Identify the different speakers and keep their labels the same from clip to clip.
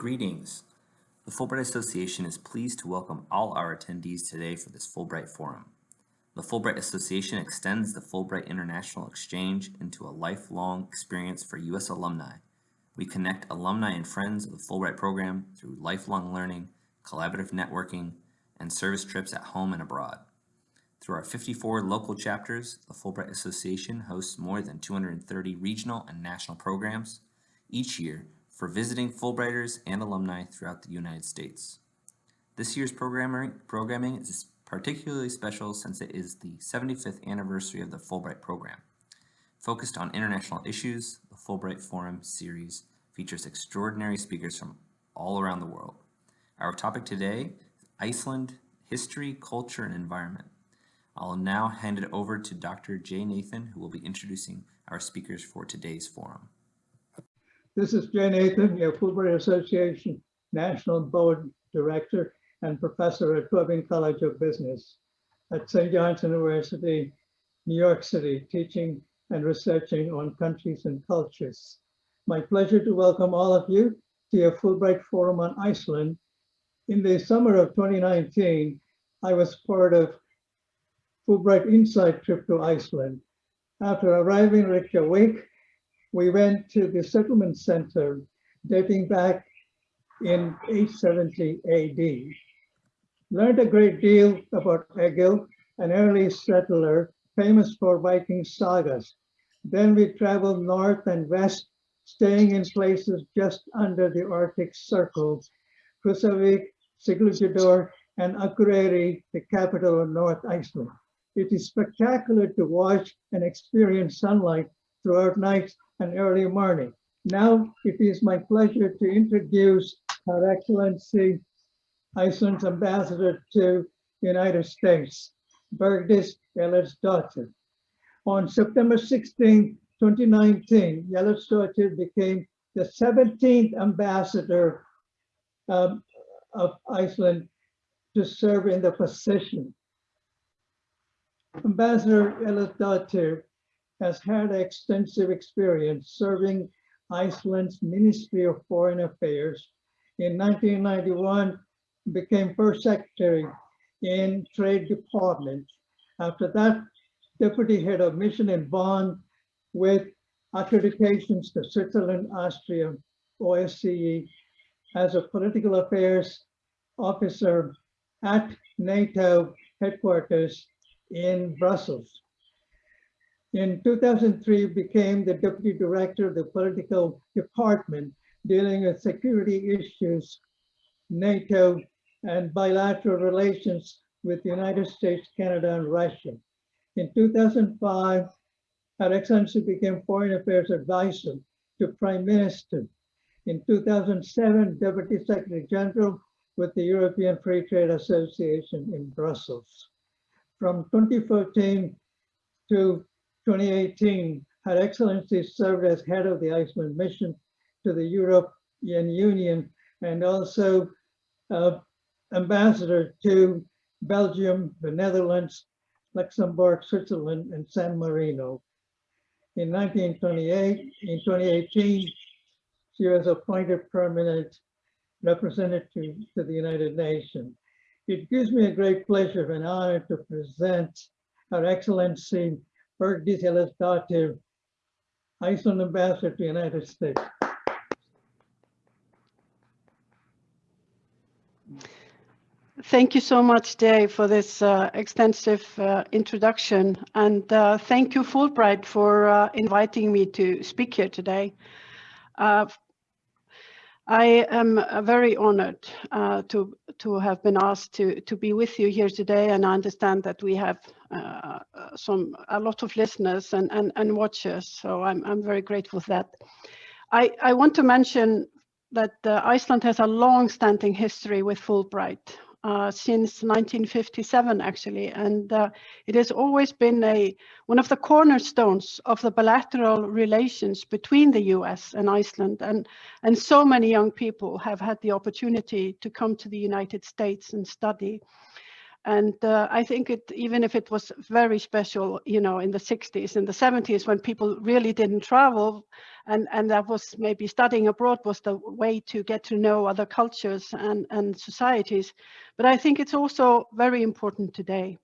Speaker 1: Greetings. The Fulbright Association is pleased to welcome all our attendees today for this Fulbright Forum. The Fulbright Association extends the Fulbright International Exchange into a lifelong experience for U.S. alumni. We connect alumni and friends of the Fulbright program through lifelong learning, collaborative networking, and service trips at home and abroad. Through our 54 local chapters, the Fulbright Association hosts more than 230 regional and national programs each year for visiting Fulbrighters and alumni throughout the United States. This year's programming is particularly special since it is the 75th anniversary of the Fulbright program. Focused on international issues, the Fulbright Forum series features extraordinary speakers from all around the world. Our topic today is Iceland, History, Culture, and Environment. I'll now hand it over to Dr. Jay Nathan, who will be introducing our speakers for today's forum.
Speaker 2: This is Jay Nathan, your Fulbright Association National Board Director and Professor at Tobin College of Business at St. John's University, New York City, teaching and researching on countries and cultures. My pleasure to welcome all of you to your Fulbright Forum on Iceland. In the summer of 2019, I was part of Fulbright Insight trip to Iceland. After arriving Reykjavik, we went to the settlement center dating back in 870 AD. Learned a great deal about Egil, an early settler famous for Viking sagas. Then we traveled north and west, staying in places just under the Arctic Circle, Húsavík, Siglufjörður, and Akureyri, the capital of North Iceland. It is spectacular to watch and experience sunlight throughout nights and early morning. Now it is my pleasure to introduce Her Excellency Iceland's Ambassador to the United States, Bergdís Ellertsdóttir. On September 16, 2019, Ellertsdóttir became the 17th ambassador um, of Iceland to serve in the position. Ambassador Ellertsdóttir has had extensive experience serving Iceland's Ministry of Foreign Affairs. In 1991, became first secretary in Trade Department. After that, deputy head of mission in Bonn with accreditations to Switzerland, Austria, OSCE, as a political affairs officer at NATO headquarters in Brussels. In 2003, became the deputy director of the political department dealing with security issues, NATO, and bilateral relations with the United States, Canada, and Russia. In 2005, Her Excellency became Foreign Affairs Advisor to Prime Minister. In 2007, Deputy Secretary General with the European Free Trade Association in Brussels. From 2014 to 2018, Her Excellency served as head of the Iceland mission to the European Union and also uh, ambassador to Belgium, the Netherlands, Luxembourg, Switzerland, and San Marino. In 1928, in 2018, she was appointed permanent representative to the United Nations. It gives me a great pleasure and honor to present Her Excellency Ellertsdóttir, Iceland Ambassador to the United States.
Speaker 3: Thank you so much, Dave, for this uh, extensive uh, introduction. And uh, thank you, Fulbright, for uh, inviting me to speak here today. Uh, I am uh, very honored to, to have been asked to, to be with you here today. And I understand that we have some a lot of listeners and, and, and watchers. So I'm, I'm very grateful for that. I, I want to mention that Iceland has a long-standing history with Fulbright uh, since 1957 actually. And uh, it has always been a one of the cornerstones of the bilateral relations between the US and Iceland. And and so many young people have had the opportunity to come to the United States and study. And uh, I think it, even if it was very special, you know, in the 60s and the 70s when people really didn't travel and and that was maybe studying abroad was the way to get to know other cultures and and societies. But i think it's also very important today.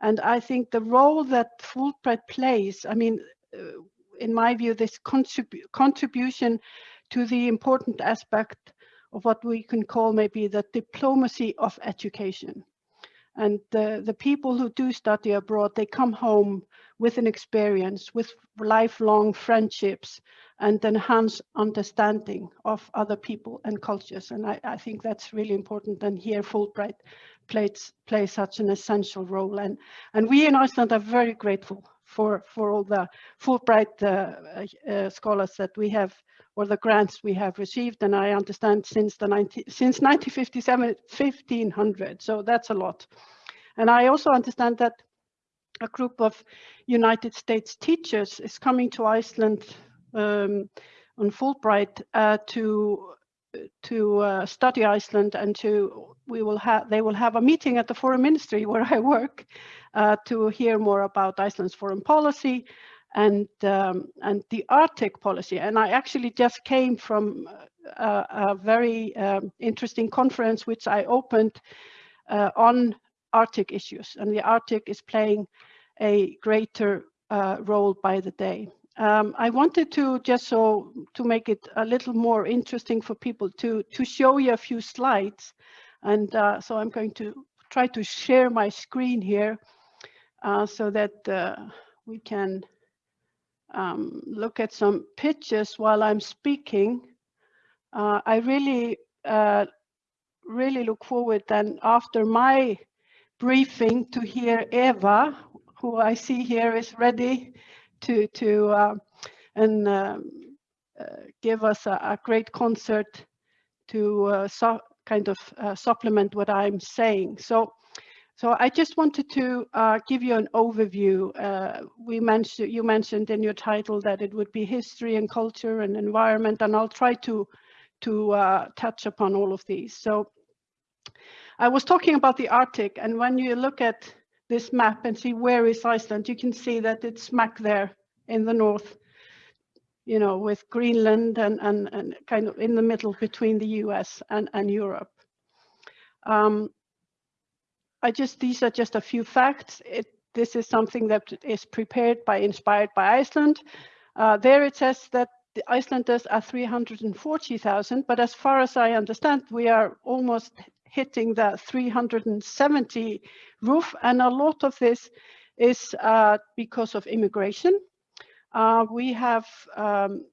Speaker 3: And i think the role that fulbright plays i mean uh, in my view this contribu contribution to the important aspect of what we can call maybe the diplomacy of education. And the, the people who do study abroad they come home with an experience with lifelong friendships and enhanced understanding of other people and cultures. And I, I think that's really important. And here Fulbright plays, such an essential role. And, and we in Iceland are very grateful for, for all the Fulbright uh, uh, scholars that we have or the grants we have received. And I understand since the 90, since 1957, 1500. So that's a lot. And I also understand that a group of United States teachers is coming to Iceland um, on Fulbright uh, to to uh, study Iceland and to we will have they will have a meeting at the foreign ministry where I work uh, to hear more about Iceland's foreign policy and um, and the Arctic policy. And I actually just came from a, a very um, interesting conference which I opened uh, on Arctic issues, and the Arctic is playing a greater uh, role by the day. Um, I wanted to just so to make it a little more interesting for people to to show you a few slides, and uh, so I'm going to try to share my screen here uh, so that uh, we can um, look at some pictures while I'm speaking. Uh, I really uh, really look forward then after my briefing to hear Eva, who I see here is ready to to uh, and um, uh, give us a, a, great concert to uh, so kind of uh, supplement what I'm saying. So. So I just wanted to uh, give you an overview. Uh, we mentioned you mentioned in your title that it would be history and culture and environment, and I'll try to to touch upon all of these. So I was talking about the Arctic, and when you look at this map and see where is Iceland, you can see that it's smack there in the north, you know, with Greenland and, and, and kind of in the middle between the US and, and Europe. Um, I just, these are just a few facts. It, this is something that is prepared by Inspired by Iceland. Uh, there it says that the Icelanders are 340,000, but as far as I understand, we are almost hitting the 370 roof. And a lot of this is uh, because of immigration. Uh, we have, um,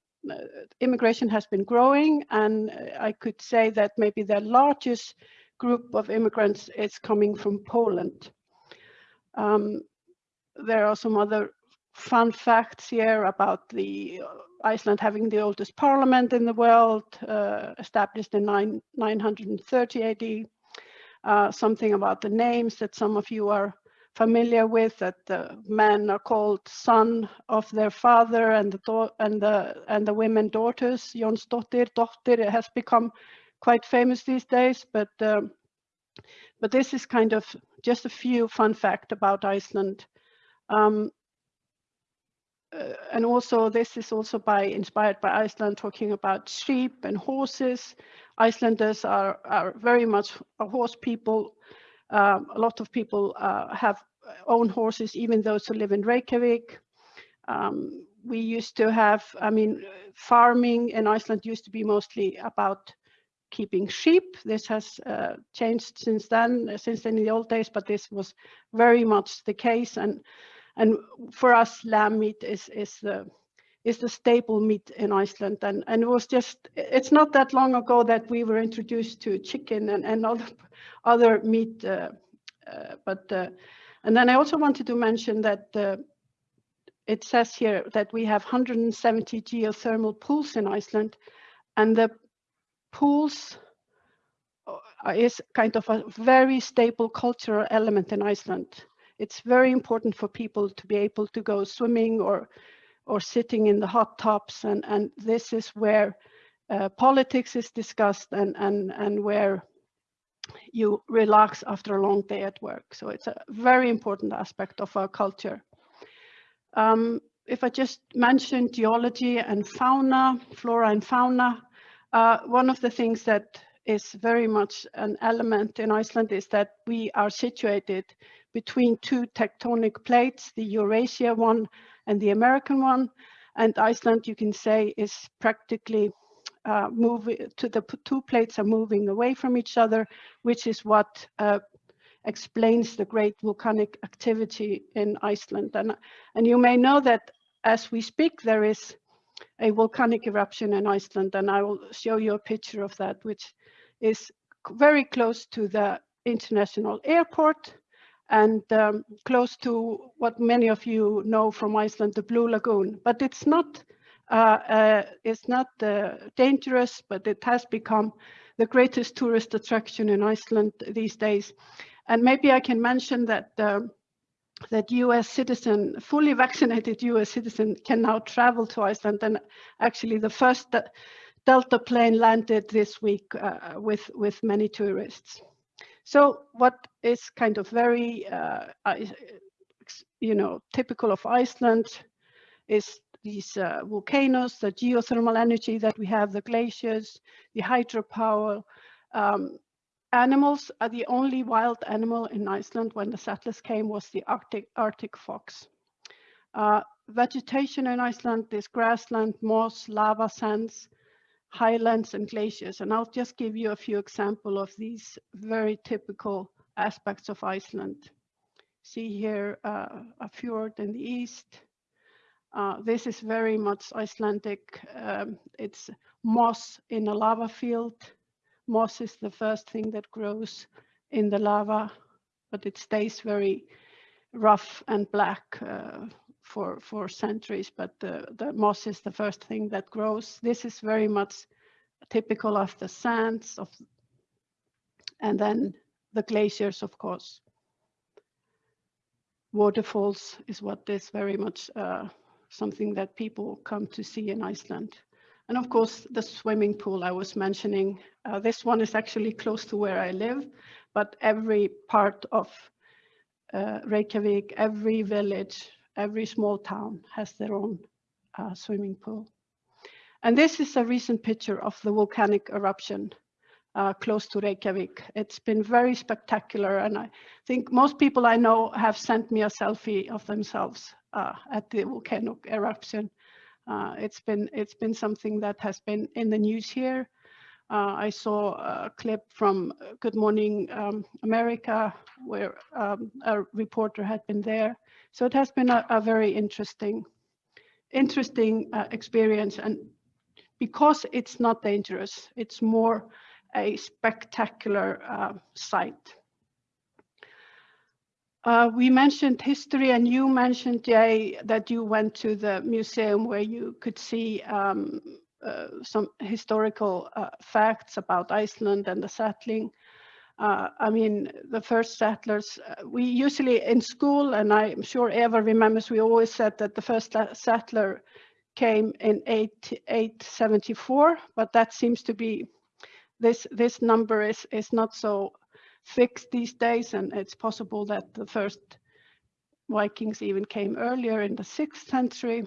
Speaker 3: immigration has been growing and I could say that maybe the largest group of immigrants is coming from Poland. Um, there are some other fun facts here about the Iceland having the oldest parliament in the world, uh, established in nine, 930 AD. Uh, something about the names that some of you are familiar with, that the men are called son of their father and the, and the, and the women daughters. Jonsdottir, Dottir, has become quite famous these days, but, um, but this is kind of just a few fun fact about Iceland. Um, uh, and also this is also by inspired by Iceland talking about sheep and horses. Icelanders are, are very much a horse people. Um, a lot of people uh, have own horses, even those who live in Reykjavik. Um, we used to have, I mean, farming in Iceland used to be mostly about keeping sheep. This has uh, changed since then, since then in the old days, but this was very much the case. And and for us, lamb meat is is the is the staple meat in Iceland. And and it was just it's not that long ago that we were introduced to chicken and and other other meat. Uh, uh, but uh, and then I also wanted to mention that uh, it says here that we have 170 geothermal pools in Iceland, and the pools uh, is kind of a very stable cultural element in Iceland it's very important for people to be able to go swimming or or sitting in the hot tubs and and this is where uh, politics is discussed and and and where you relax after a long day at work. So it's a very important aspect of our culture. Um, if I just mention geology and fauna, flora and fauna, uh, one of the things that is very much an element in Iceland is that we are situated between two tectonic plates, the Eurasia one and the American one. And Iceland, you can say, is practically uh, moving to the two plates are moving away from each other, which is what uh, explains the great volcanic activity in Iceland. And, and you may know that as we speak, there is a volcanic eruption in Iceland, and I will show you a picture of that, which is very close to the international airport and um, close to what many of you know from Iceland, the Blue Lagoon. But it's not uh, uh, it's not uh, dangerous, but it has become the greatest tourist attraction in Iceland these days. And maybe I can mention that um, that US citizen, fully vaccinated US citizen can now travel to Iceland. And actually the first Delta plane landed this week uh, with, with many tourists. So what is kind of very, uh, you know, typical of Iceland is these uh, volcanoes, the geothermal energy that we have, the glaciers, the hydropower, um, animals are the only wild animal in Iceland when the settlers came was the Arctic, Arctic fox. Uh, vegetation in Iceland is grassland, moss, lava sands, highlands and glaciers. And I'll just give you a few examples of these very typical aspects of Iceland. See here uh, a fjord in the east. Uh, this is very much Icelandic. Um, it's moss in a lava field moss is the first thing that grows in the lava, but it stays very rough and black uh, for, for centuries, but the, the moss is the first thing that grows. This is very much typical of the sands of, and then the glaciers, of course. Waterfalls is what is very much uh, something that people come to see in Iceland. And of course, the swimming pool I was mentioning, uh, this one is actually close to where I live, but every part of uh, Reykjavik, every village, every small town has their own uh, swimming pool. And this is a recent picture of the volcanic eruption uh, close to Reykjavik. It's been very spectacular and I think most people I know have sent me a selfie of themselves uh, at the volcanic eruption. Uh, it's been it's been something that has been in the news here. Uh, I saw a clip from Good Morning um, America where um, a reporter had been there. So it has been a, a very interesting, interesting uh, experience. And because it's not dangerous, it's more a spectacular uh, sight. Uh, we mentioned history and you mentioned, Jay, that you went to the museum where you could see um, uh, some historical uh, facts about Iceland and the settling. Uh, I mean, the first settlers, uh, we usually in school, and I'm sure Eva remembers, we always said that the first settler came in 8, 874, but that seems to be, this, this number is, is not so fixed these days, and it's possible that the first Vikings even came earlier in the sixth century.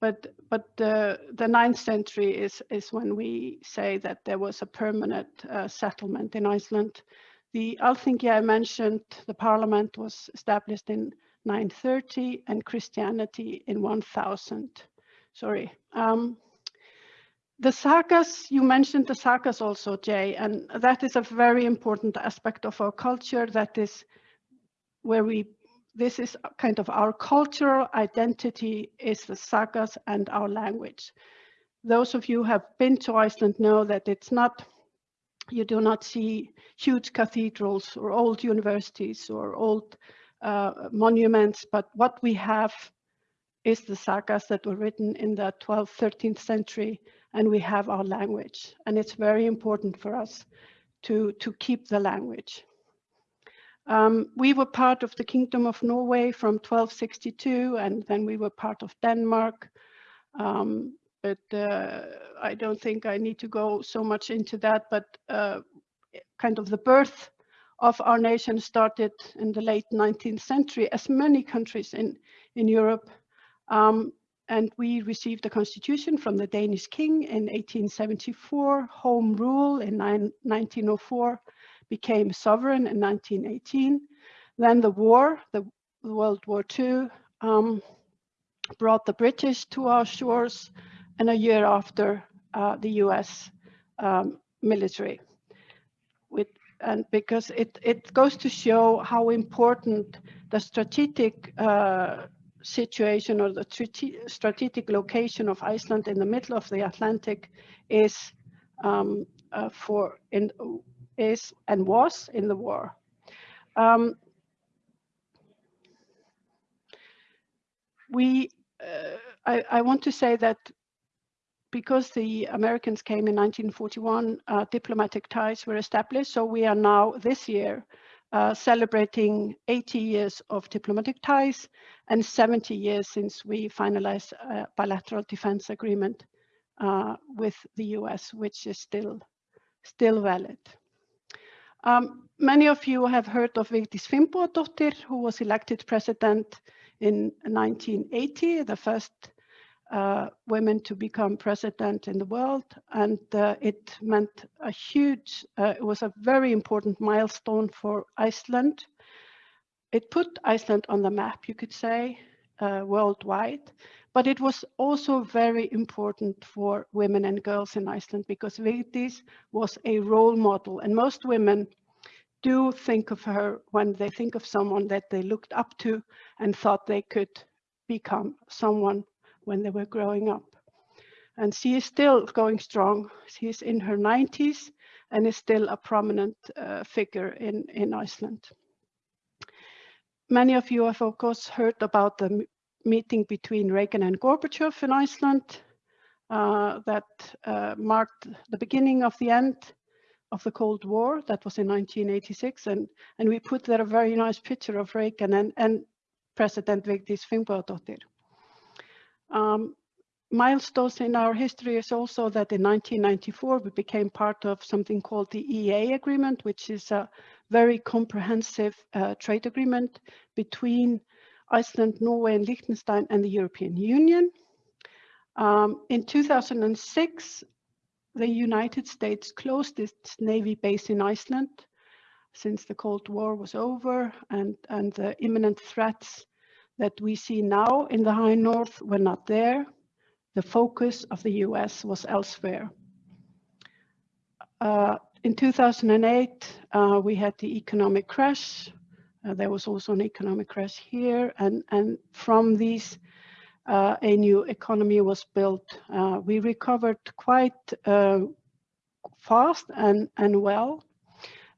Speaker 3: But but the the ninth century is is when we say that there was a permanent uh, settlement in Iceland. The Alþingi I mentioned, the parliament was established in 930 and Christianity in 1000. Sorry. Um, the sagas, you mentioned the sagas also, Jay, and that is a very important aspect of our culture. That is where we, this is kind of our cultural identity is the sagas and our language. Those of you who have been to Iceland know that it's not, you do not see huge cathedrals or old universities or old uh, monuments, but what we have is the sagas that were written in the 12th, 13th century and we have our language. And it's very important for us to, to keep the language. Um, we were part of the Kingdom of Norway from 1262, and then we were part of Denmark. Um, but uh, I don't think I need to go so much into that, but uh, kind of the birth of our nation started in the late 19th century, as many countries in, in Europe Um, and we received a constitution from the Danish king in 1874, home rule in 1904, became sovereign in 1918. Then the war, the World War II, um, brought the British to our shores, and a year after, uh, the US um, military. With, and because it, it goes to show how important the strategic uh, situation or the strategic location of Iceland in the middle of the Atlantic is um, uh, for in is and was in the war. Um, we, uh, I, I, want to say that because the Americans came in 1941, uh, diplomatic ties were established. So we are now this year uh, celebrating 80 years of diplomatic ties and 70 years since we finalized a bilateral defense agreement uh, with the US, which is still, still valid. Um, many of you have heard of Vigdis Finnbogadóttir, who was elected president in 1980, the first uh, women to become president in the world. And uh, it meant a huge, uh, it was a very important milestone for Iceland. It put Iceland on the map, you could say, uh, worldwide. But it was also very important for women and girls in Iceland because Vigdis was a role model. And most women do think of her when they think of someone that they looked up to and thought they could become someone when they were growing up. And she is still going strong. She's in her 90s and is still a prominent uh, figure in, in Iceland. Many of you have, of course, heard about the meeting between Reagan and Gorbachev in Iceland uh, that uh, marked the beginning of the end of the Cold War. That was in 1986. And, and we put there a very nice picture of Reagan and, and President Vigdis Finnbogadóttir. Um, milestones in our history is also that in 1994 we became part of something called the EEA agreement, which is a very comprehensive uh, trade agreement between Iceland, Norway and Liechtenstein and the European Union. Um, in 2006, the United States closed its Navy base in Iceland since the Cold War was over and, and the imminent threats that we see now in the high north were not there. The focus of the US was elsewhere. Uh, in 2008, uh, we had the economic crash. Uh, there was also an economic crash here. And, and from these, uh, a new economy was built. Uh, we recovered quite uh, fast and, and well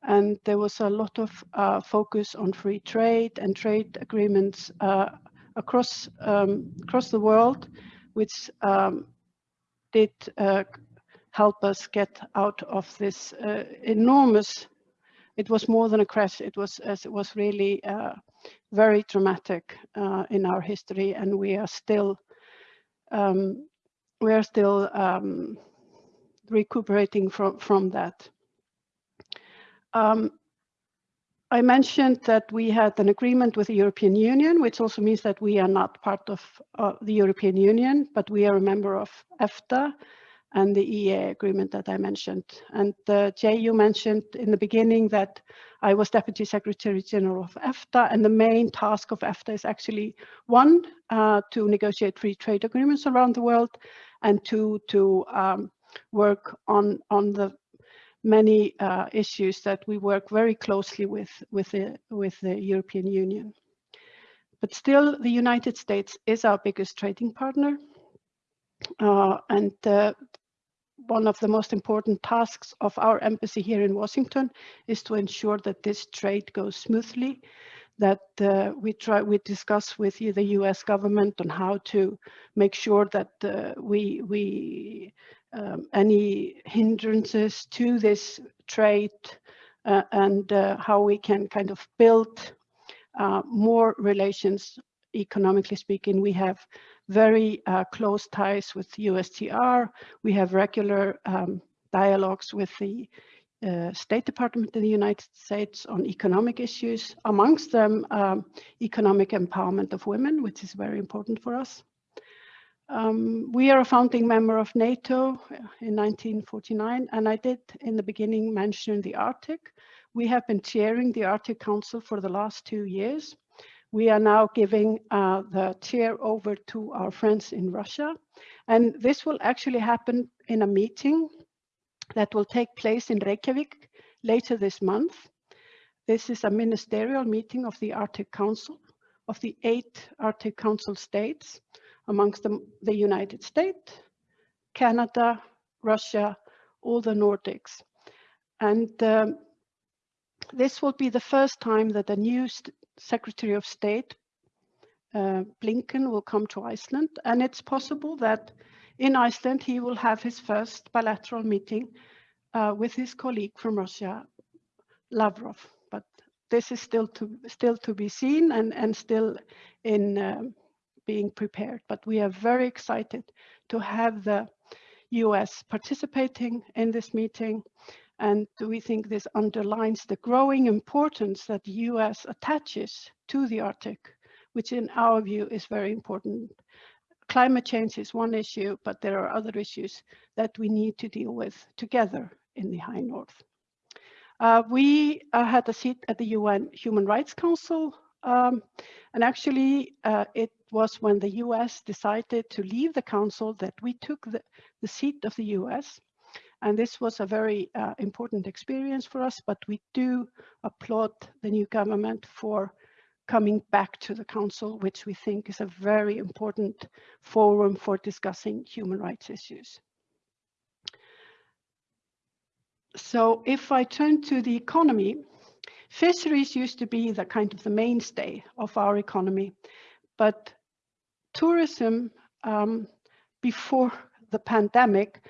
Speaker 3: and there was a lot of uh, focus on free trade and trade agreements uh, across um, across the world, which um, did uh, help us get out of this enormous. It was more than a crash. It was as it was really very traumatic uh, in our history, and we are still um, we are still um, recuperating from from that. Um, I mentioned that we had an agreement with the European Union, which also means that we are not part of uh, the European Union, but we are a member of EFTA and the EEA agreement that I mentioned. And uh, Jay, you mentioned in the beginning that I was Deputy Secretary General of EFTA, and the main task of EFTA is actually one, uh, to negotiate free trade agreements around the world, and two, to um, work on, on the many uh, issues that we work very closely with with the with the European Union. But still, the United States is our biggest trading partner, uh, and uh, one of the most important tasks of our embassy here in Washington is to ensure that this trade goes smoothly, that uh, we try we discuss with you the U.S. government on how to make sure that uh, we we um, any hindrances to this trade uh, and uh, how we can kind of build uh, more relations economically speaking. We have very uh, close ties with USTR. We have regular um, dialogues with the uh, State Department in the United States on economic issues, amongst them um, economic empowerment of women, which is very important for us. Um, we are a founding member of NATO in 1949, and I did in the beginning mention the Arctic. We have been chairing the Arctic Council for the last two years. We are now giving uh, the chair over to our friends in Russia. And this will actually happen in a meeting that will take place in Reykjavik later this month. This is a ministerial meeting of the Arctic Council, of the eight Arctic Council states, amongst them the United States, Canada, Russia, all the Nordics. And um, this will be the first time that a new Secretary of State, uh, Blinken, will come to Iceland. And it's possible that in Iceland, he will have his first bilateral meeting uh, with his colleague from Russia, Lavrov. But this is still to still to be seen and, and still in um, being prepared. But we are very excited to have the US participating in this meeting. And we think this underlines the growing importance that the US attaches to the Arctic, which in our view is very important. Climate change is one issue, but there are other issues that we need to deal with together in the High North. Uh, we uh, had a seat at the UN Human Rights Council, um, and actually uh, it was when the US decided to leave the council that we took the, the seat of the US. And this was a very uh, important experience for us, but we do applaud the new government for coming back to the council, which we think is a very important forum for discussing human rights issues. So if I turn to the economy, fisheries used to be the kind of the mainstay of our economy, but tourism um, before the pandemic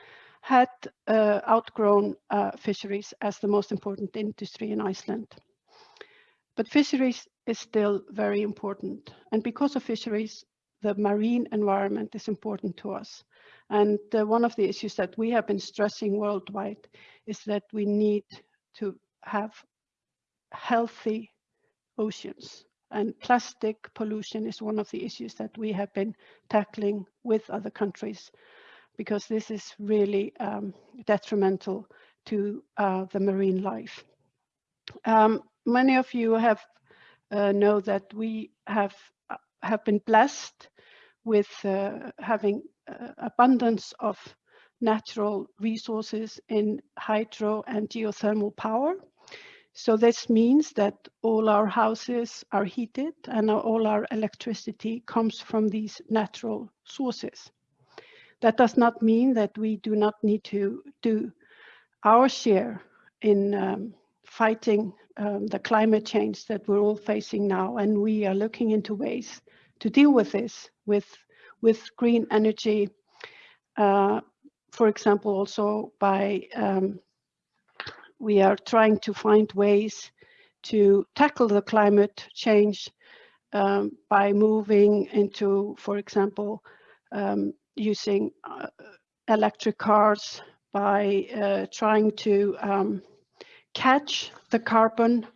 Speaker 3: had uh, outgrown uh, fisheries as the most important industry in Iceland. But fisheries is still very important. And because of fisheries, the marine environment is important to us. And uh, one of the issues that we have been stressing worldwide is that we need to have healthy oceans. And plastic pollution is one of the issues that we have been tackling with other countries because this is really um, detrimental to uh, the marine life. Um, many of you have uh, know that we have uh, have been blessed with uh, having uh, abundance of natural resources in hydro and geothermal power. So this means that all our houses are heated and all our electricity comes from these natural sources. That does not mean that we do not need to do our share in um, fighting um, the climate change that we're all facing now. And we are looking into ways to deal with this with, with green energy, uh, for example, also by um, we are trying to find ways to tackle the climate change um, by moving into, for example, um, using uh, electric cars, by uh, trying to um, catch the carbon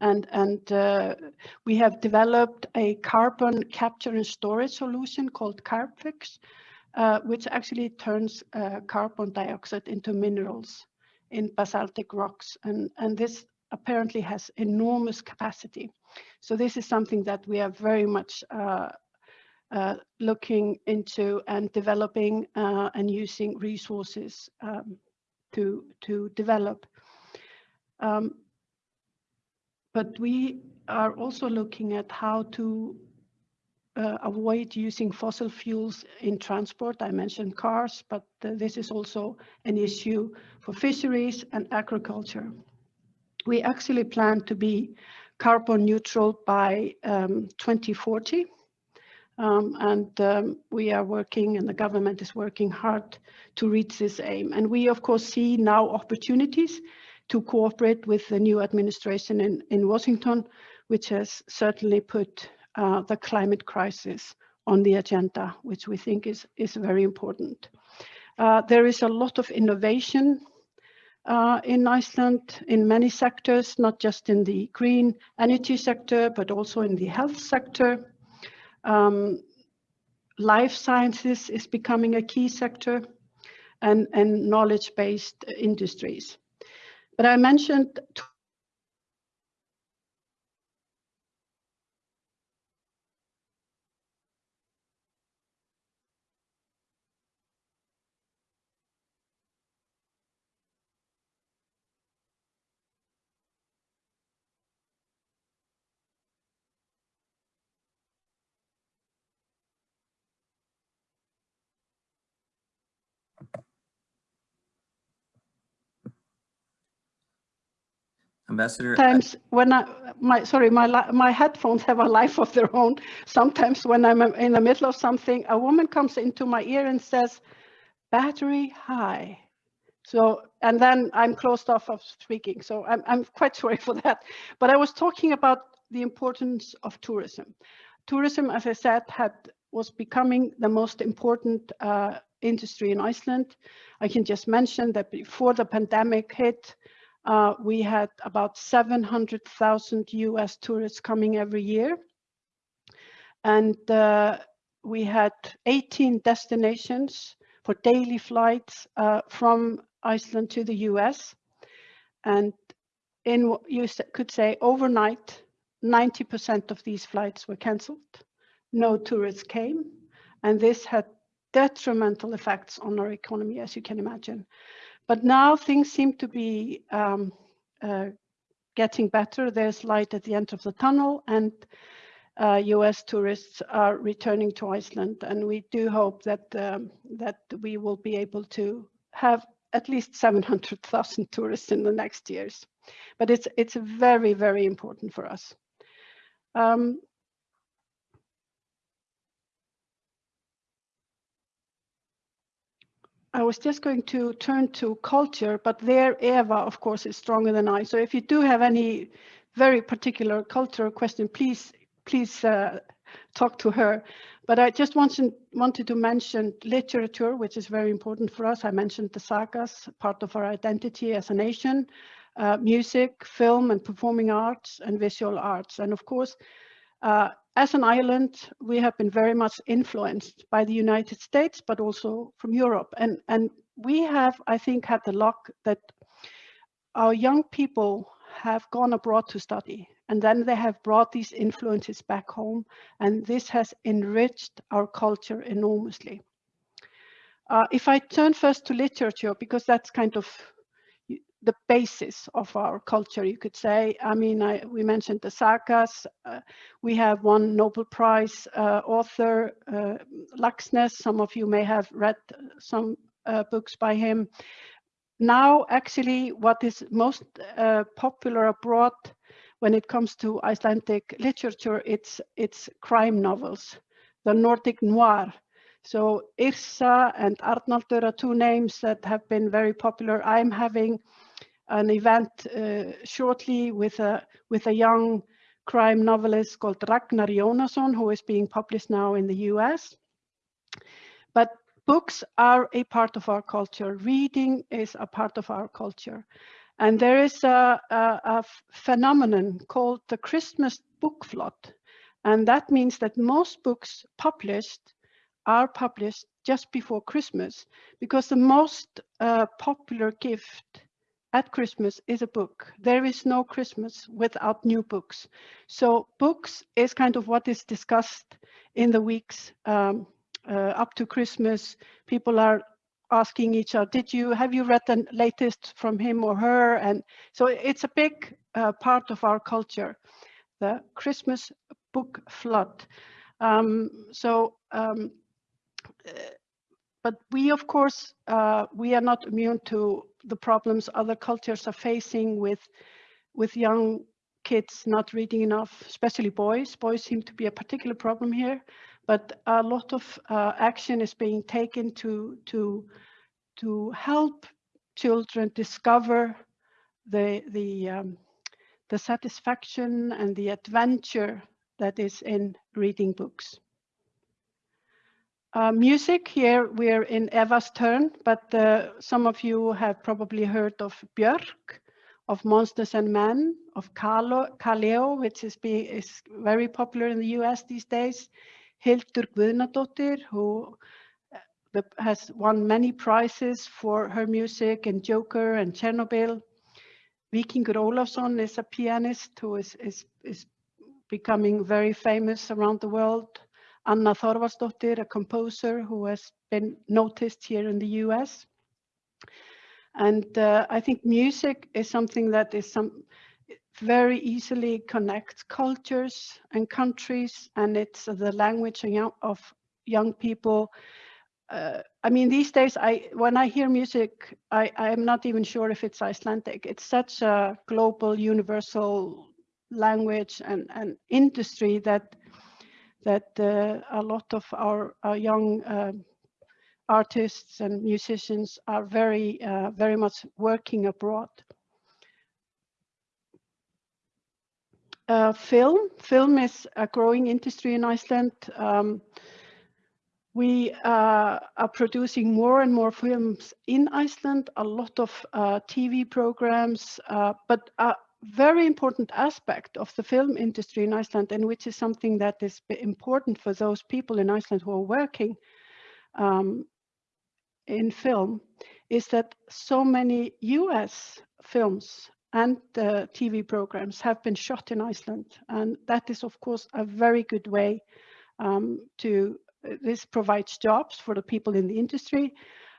Speaker 3: and, and uh, we have developed a carbon capture and storage solution called Carbfix, uh, which actually turns uh, carbon dioxide into minerals in basaltic rocks. And, and this apparently has enormous capacity. So this is something that we are very much uh, uh, looking into and developing uh, and using resources um, to, to develop. Um, but we are also looking at how to uh, avoid using fossil fuels in transport. I mentioned cars, but uh, this is also an issue for fisheries and agriculture. We actually plan to be carbon neutral by um, 2040. Um, and um, we are working and the government is working hard to reach this aim. And we of course see now opportunities to cooperate with the new administration in, in Washington, which has certainly put uh, the climate crisis on the agenda, which we think is, is very important. Uh, there is a lot of innovation uh, in Iceland in many sectors, not just in the green energy sector, but also in the health sector. Um, life sciences is becoming a key sector and, and knowledge-based industries. But I mentioned
Speaker 1: Ambassador,
Speaker 3: when I, my, sorry, my, my headphones have a life of their own. Sometimes when I'm in the middle of something, a woman comes into my ear and says, battery high. So, and then I'm closed off of speaking. So I'm, I'm quite sorry for that. But I was talking about the importance of tourism. Tourism, as I said, had was becoming the most important uh, industry in Iceland. I can just mention that before the pandemic hit, uh, we had about 700,000 US tourists coming every year. And uh, we had 18 destinations for daily flights uh, from Iceland to the US. And in what you could say overnight, 90% of these flights were cancelled. No tourists came. And this had detrimental effects on our economy, as you can imagine. But now things seem to be um, uh, getting better. There's light at the end of the tunnel and uh, US tourists are returning to Iceland. And we do hope that, um, that we will be able to have at least 700,000 tourists in the next years. But it's, it's very, very important for us. Um, I was just going to turn to culture, but there Eva, of course, is stronger than I. So if you do have any very particular cultural question, please, please uh, talk to her. But I just wanted, wanted to mention literature, which is very important for us. I mentioned the sagas, part of our identity as a nation, uh, music, film and performing arts and visual arts. And of course, uh, as an island, we have been very much influenced by the United States, but also from Europe. And, and we have, I think, had the luck that our young people have gone abroad to study and then they have brought these influences back home and this has enriched our culture enormously. Uh, if I turn first to literature, because that's kind of the basis of our culture, you could say. I mean, I, we mentioned the sagas. Uh, we have one Nobel Prize uh, author, uh, Laxness. Some of you may have read some uh, books by him. Now, actually, what is most uh, popular abroad when it comes to Icelandic literature, it's, it's crime novels, the Nordic noir. So Yrsa and Arnaldur are two names that have been very popular. I'm having an event uh, shortly with a with a young crime novelist called Ragnar Jónasson, who is being published now in the US. But books are a part of our culture. Reading is a part of our culture. And there is a, a, a phenomenon called the Christmas book flood. And that means that most books published are published just before Christmas because the most uh, popular gift at Christmas is a book. There is no Christmas without new books. So books is kind of what is discussed in the weeks um, uh, up to Christmas. People are asking each other, did you, have you read the latest from him or her? And so it's a big uh, part of our culture, the Christmas book flood. Um, so um, but we, of course, uh, we are not immune to the problems other cultures are facing with, with young kids not reading enough, especially boys. Boys seem to be a particular problem here, but a lot of uh, action is being taken to, to, to help children discover the, the, um, the satisfaction and the adventure that is in reading books. Uh, music, here we're in Eva's turn, but uh, some of you have probably heard of Björk, of Monsters and Men, of Kaleo, which is, be, is very popular in the US these days. Hildur Guðnadóttir, who uh, has won many prizes for her music in Joker and Chernobyl. Víkingur Ólafsson is a pianist who is, is, is becoming very famous around the world. Anna Thorvaldsdottir, a composer who has been noticed here in the US. And uh, I think music is something that is some very easily connects cultures and countries, and it's the language of young, people. Uh, I mean, these days, I when I hear music, I, I am not even sure if it's Icelandic. It's such a global, universal language and, and industry that that uh, a lot of our, our young uh, artists and musicians are very, uh, very much working abroad. Uh, film, film is a growing industry in Iceland. Um, we uh, are producing more and more films in Iceland, a lot of uh, TV programs, but very important aspect of the film industry in Iceland, and which is something that is important for those people in Iceland who are working um, in film, is that so many US films and uh, TV programs have been shot in Iceland. And that is, of course, a very good way um, to, this provides jobs for the people in the industry,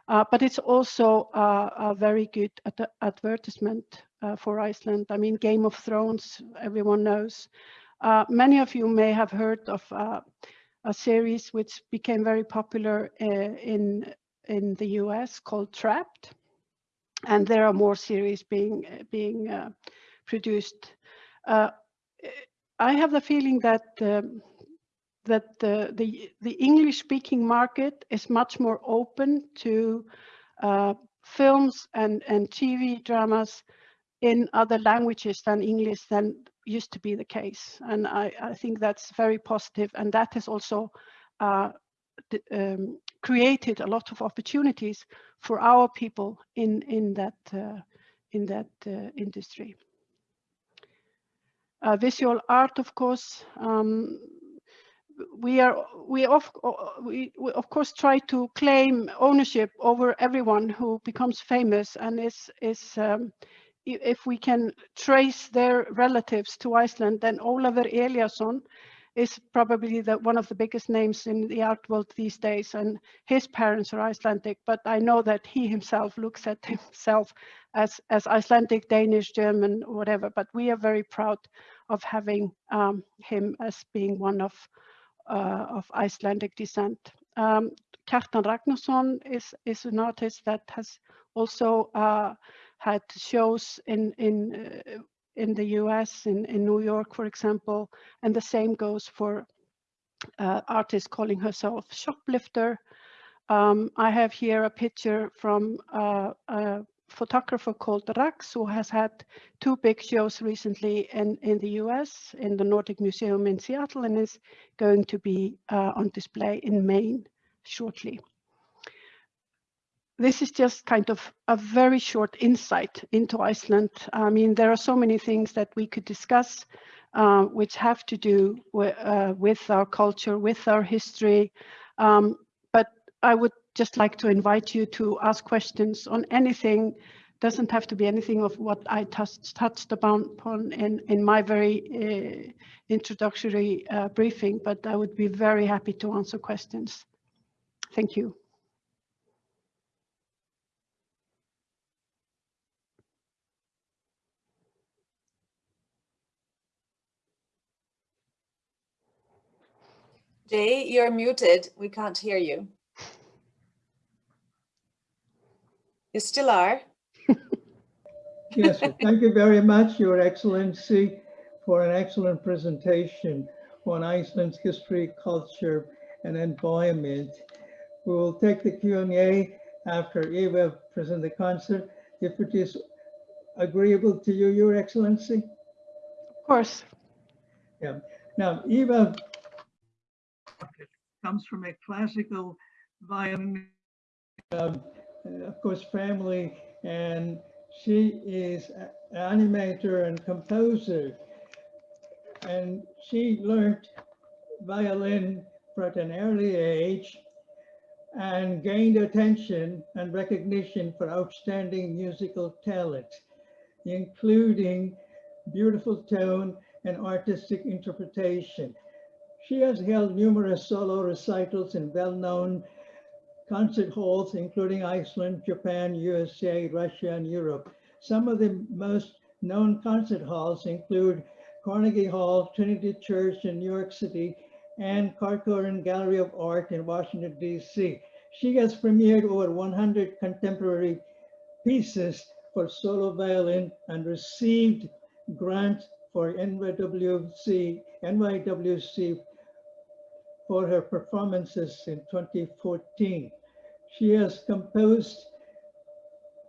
Speaker 3: uh, but it's also uh, a very good ad advertisement uh, for Iceland. I mean, Game of Thrones, everyone knows. Uh, many of you may have heard of uh, a series which became very popular uh, in, in the US called Trapped and there are more series being being produced. I have the feeling that um, that the, the the English-speaking market is much more open to uh, films and and TV dramas in other languages than English than used to be the case, and I, I think that's very positive, and that has also uh, um, created a lot of opportunities for our people in in that uh, in that uh, industry. Uh, visual art, of course, um, we are we of we, we of course try to claim ownership over everyone who becomes famous and is is um, if we can trace their relatives to Iceland, then Ólafur Eliasson is probably the, one of the biggest names in the art world these days and his parents are Icelandic but I know that he himself looks at himself as, as Icelandic, Danish, German, whatever but we are very proud of having um, him as being one of, uh, of Icelandic descent. Um, Kjartan Ragnarsson is, is an artist that has also uh, had shows in, in uh, in the US, in, in New York, for example, and the same goes for uh, artist calling herself Shoplifter. Um, I have here a picture from uh, photographer called Rax, who has had two big shows recently in, in the US, in the Nordic Museum in Seattle, and is going to be uh, on display in Maine shortly this is just kind of a very short insight into Iceland. I mean, there are so many things that we could discuss, uh, which have to do with, uh, with, our culture, with our history. Um, but I would just like to invite you to ask questions on anything. Doesn't have to be anything of what I touched, upon in, in my very uh, introductory uh, briefing, but I would be very happy to answer questions. Thank you.
Speaker 4: Jay, you're muted. We can't hear you. You still are.
Speaker 2: Yes, thank you very much, Your Excellency, for an excellent presentation on Iceland's history, culture, and environment. We will take the Q&A after Eva present the concert, if it is agreeable to you, Your Excellency.
Speaker 3: Of course.
Speaker 2: Yeah. Now, Eva comes from a classical violin, um, Uh, of course, family, and she is an animator and composer. And she learned violin at an early age and gained attention and recognition for outstanding musical talent, including beautiful tone and artistic interpretation. She has held numerous solo recitals in well-known concert halls, including Iceland, Japan, USA, Russia, and Europe. Some of the most known concert halls include Carnegie Hall, Trinity Church in New York City, and Corcoran Gallery of Art in Washington, DC. She has premiered over 100 contemporary pieces for solo violin and received grants for NYWC, NYWC for her performances in 2014. She has composed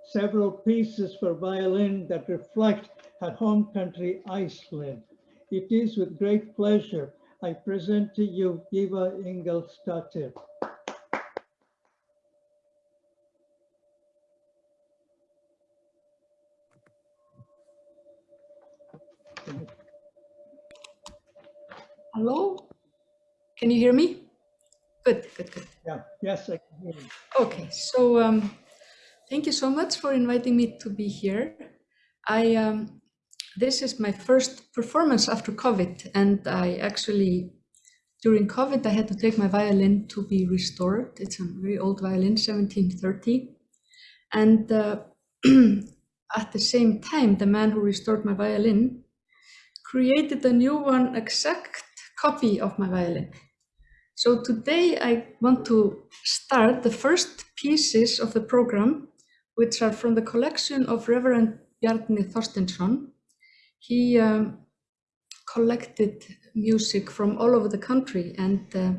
Speaker 2: several pieces for violin that reflect her home country, Iceland. It is with great pleasure I present to you Eva Ingolfsdottir.
Speaker 5: Hello? Can you hear me? Good, good, good.
Speaker 2: Yeah, yes, I can hear you.
Speaker 5: Okay, so um, thank you so much for inviting me to be here. I um, this is my first performance after COVID, and I actually during COVID I had to take my violin to be restored. It's a very old violin, 1730, and uh, at the same time, the man who restored my violin created a new one, exact copy of my violin. So today I want to start the first pieces of the program, which are from the collection of Reverend Bjarni Thorsteinsson. He um, collected music from all over the country and uh,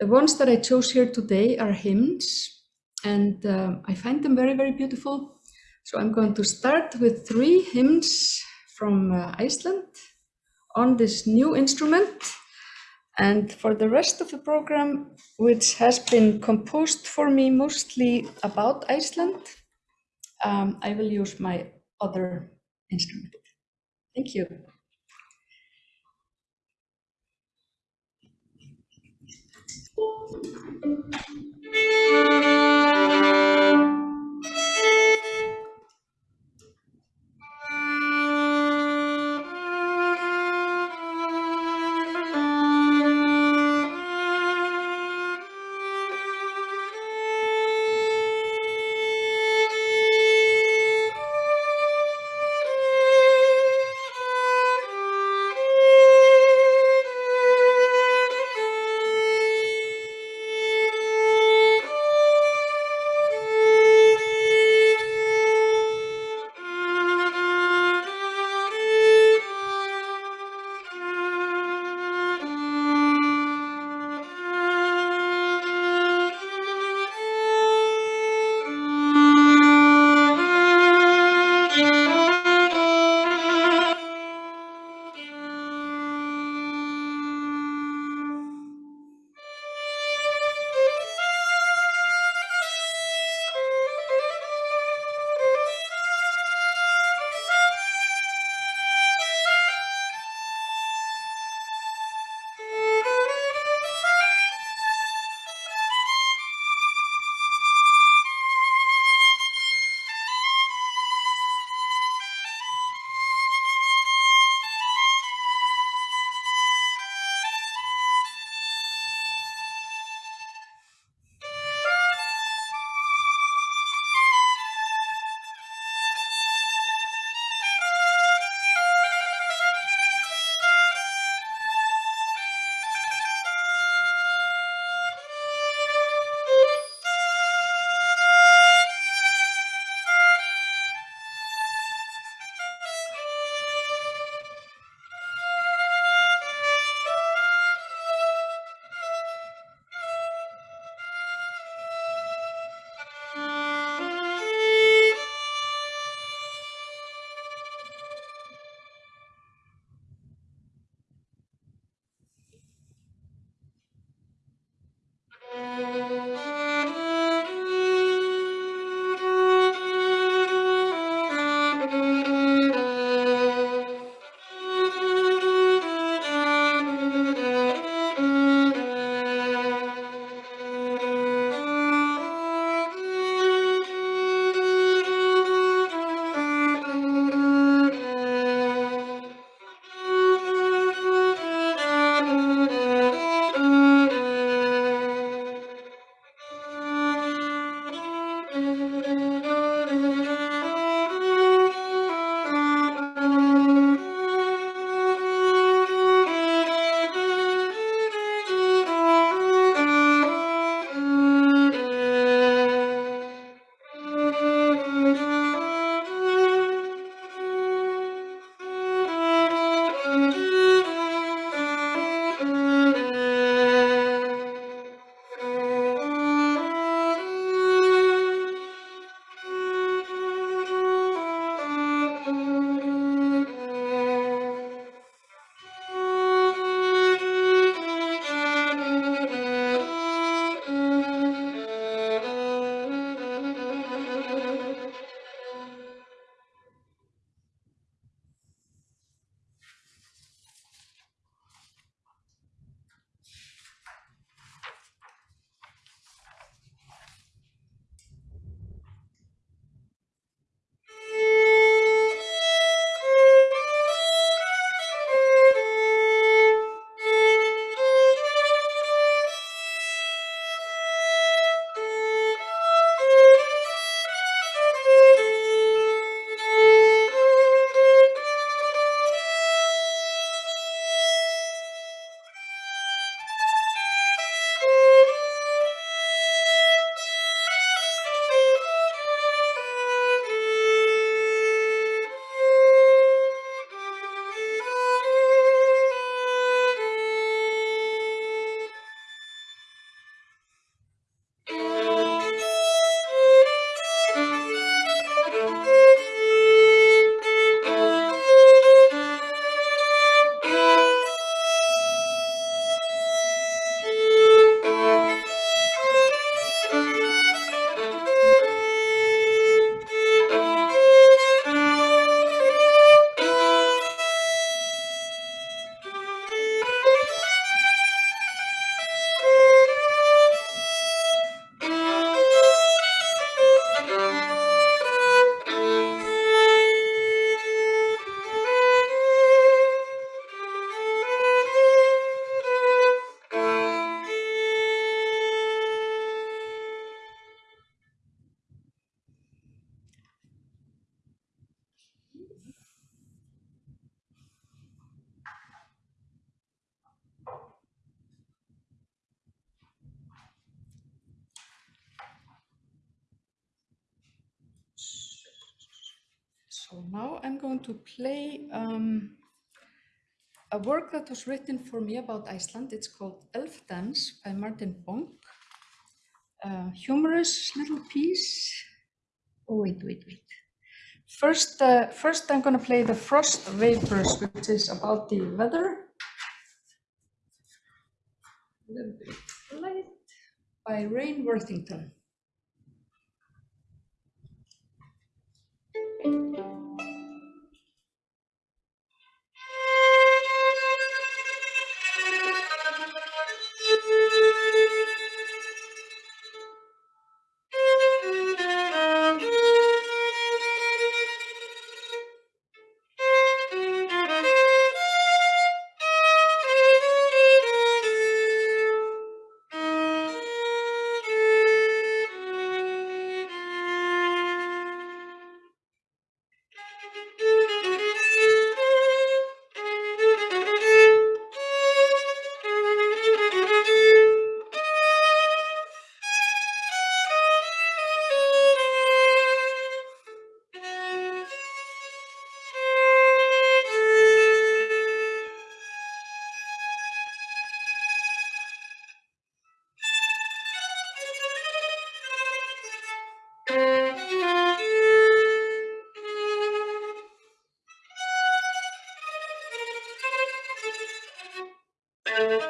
Speaker 5: the ones that I chose here today are hymns and uh, I find them very, very beautiful. So I'm going to start with three hymns from uh, Iceland on this new instrument. And for the rest of the program, which has been composed for me mostly about Iceland, um, I will use my other instrument. Thank you. Work that was written for me about Iceland. It's called Elf Dance by Martin Bonk. A humorous little piece. Oh, wait, wait, wait. First, uh, first I'm going to play the Frost Vapors, which is about the weather. A little bit light by Rain Worthington.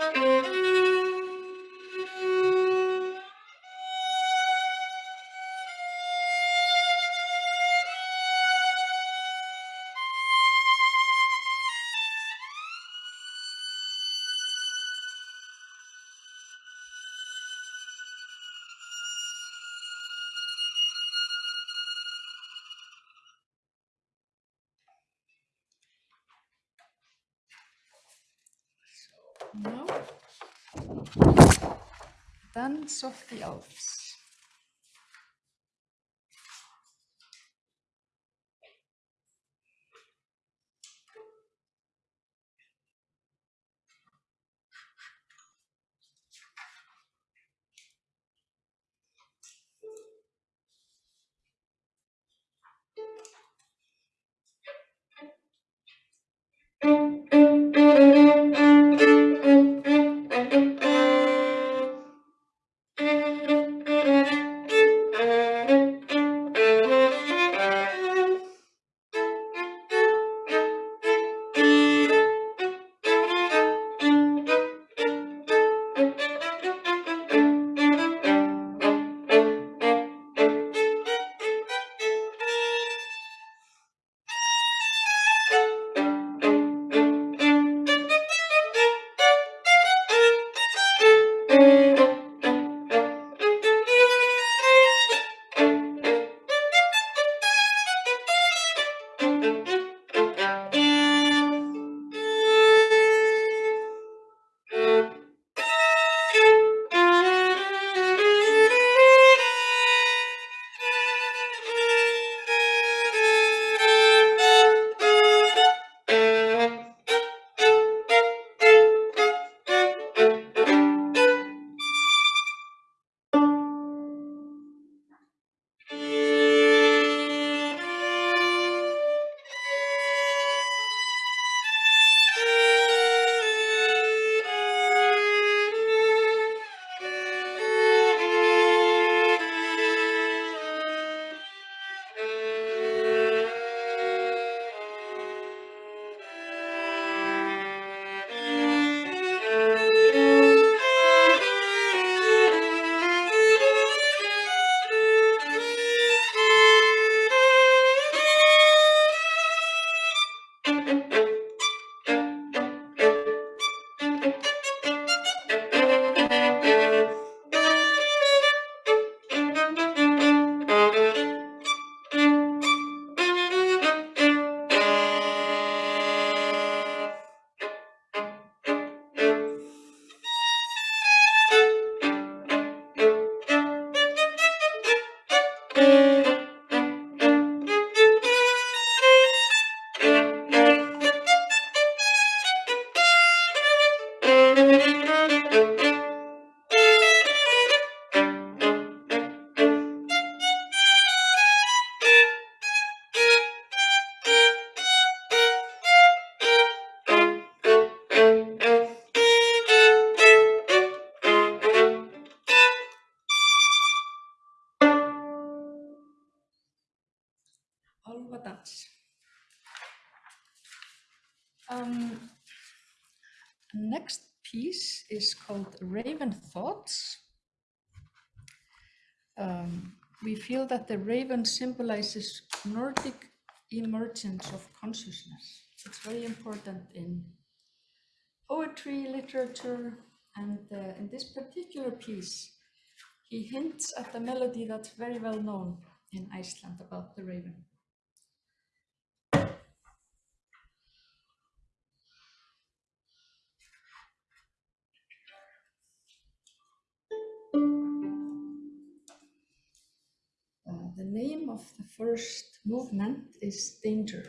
Speaker 5: Now, Dance of the Elves. Feel that the raven symbolizes Nordic emergence of consciousness. It's very important in poetry, literature, and uh, in this particular piece, he hints at a melody that's very well known in Iceland about the raven. Name of the first movement is Danger.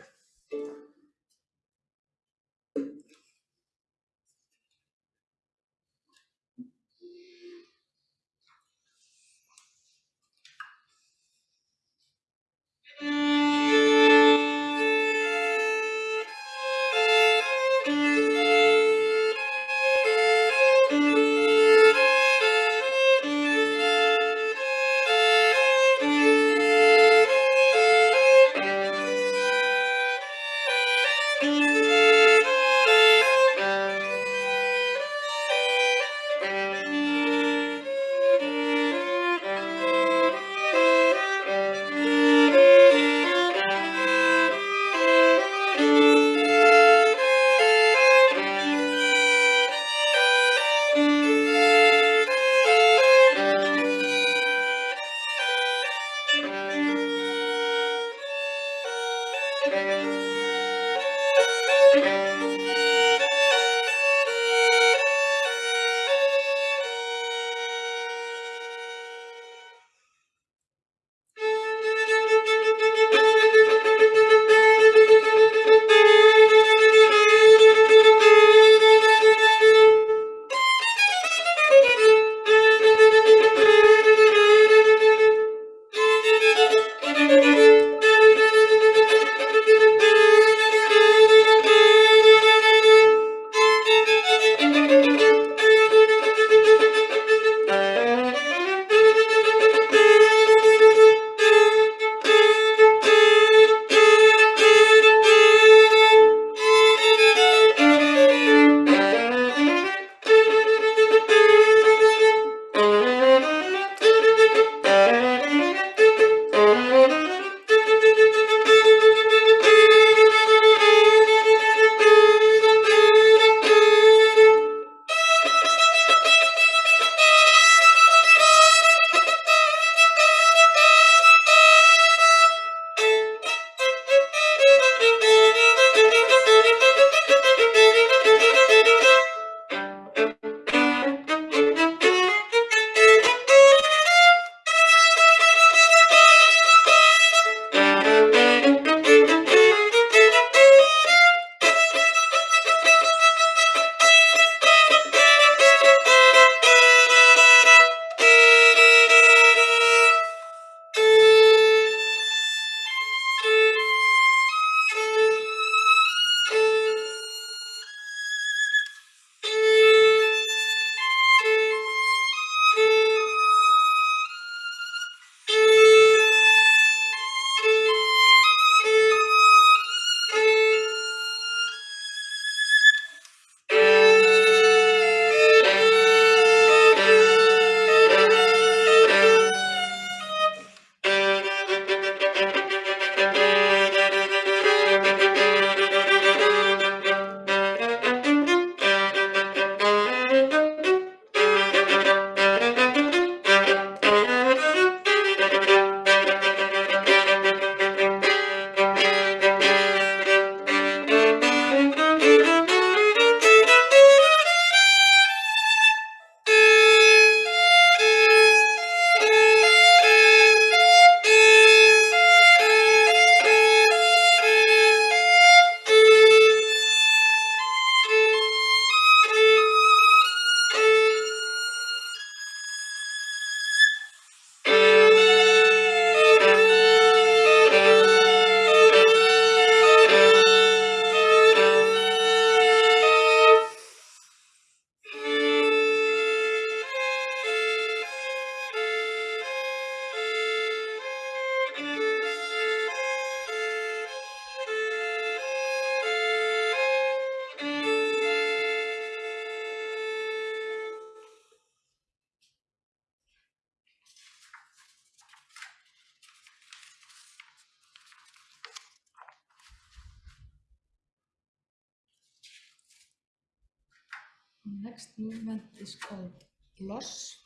Speaker 6: The
Speaker 5: next movement is called loss.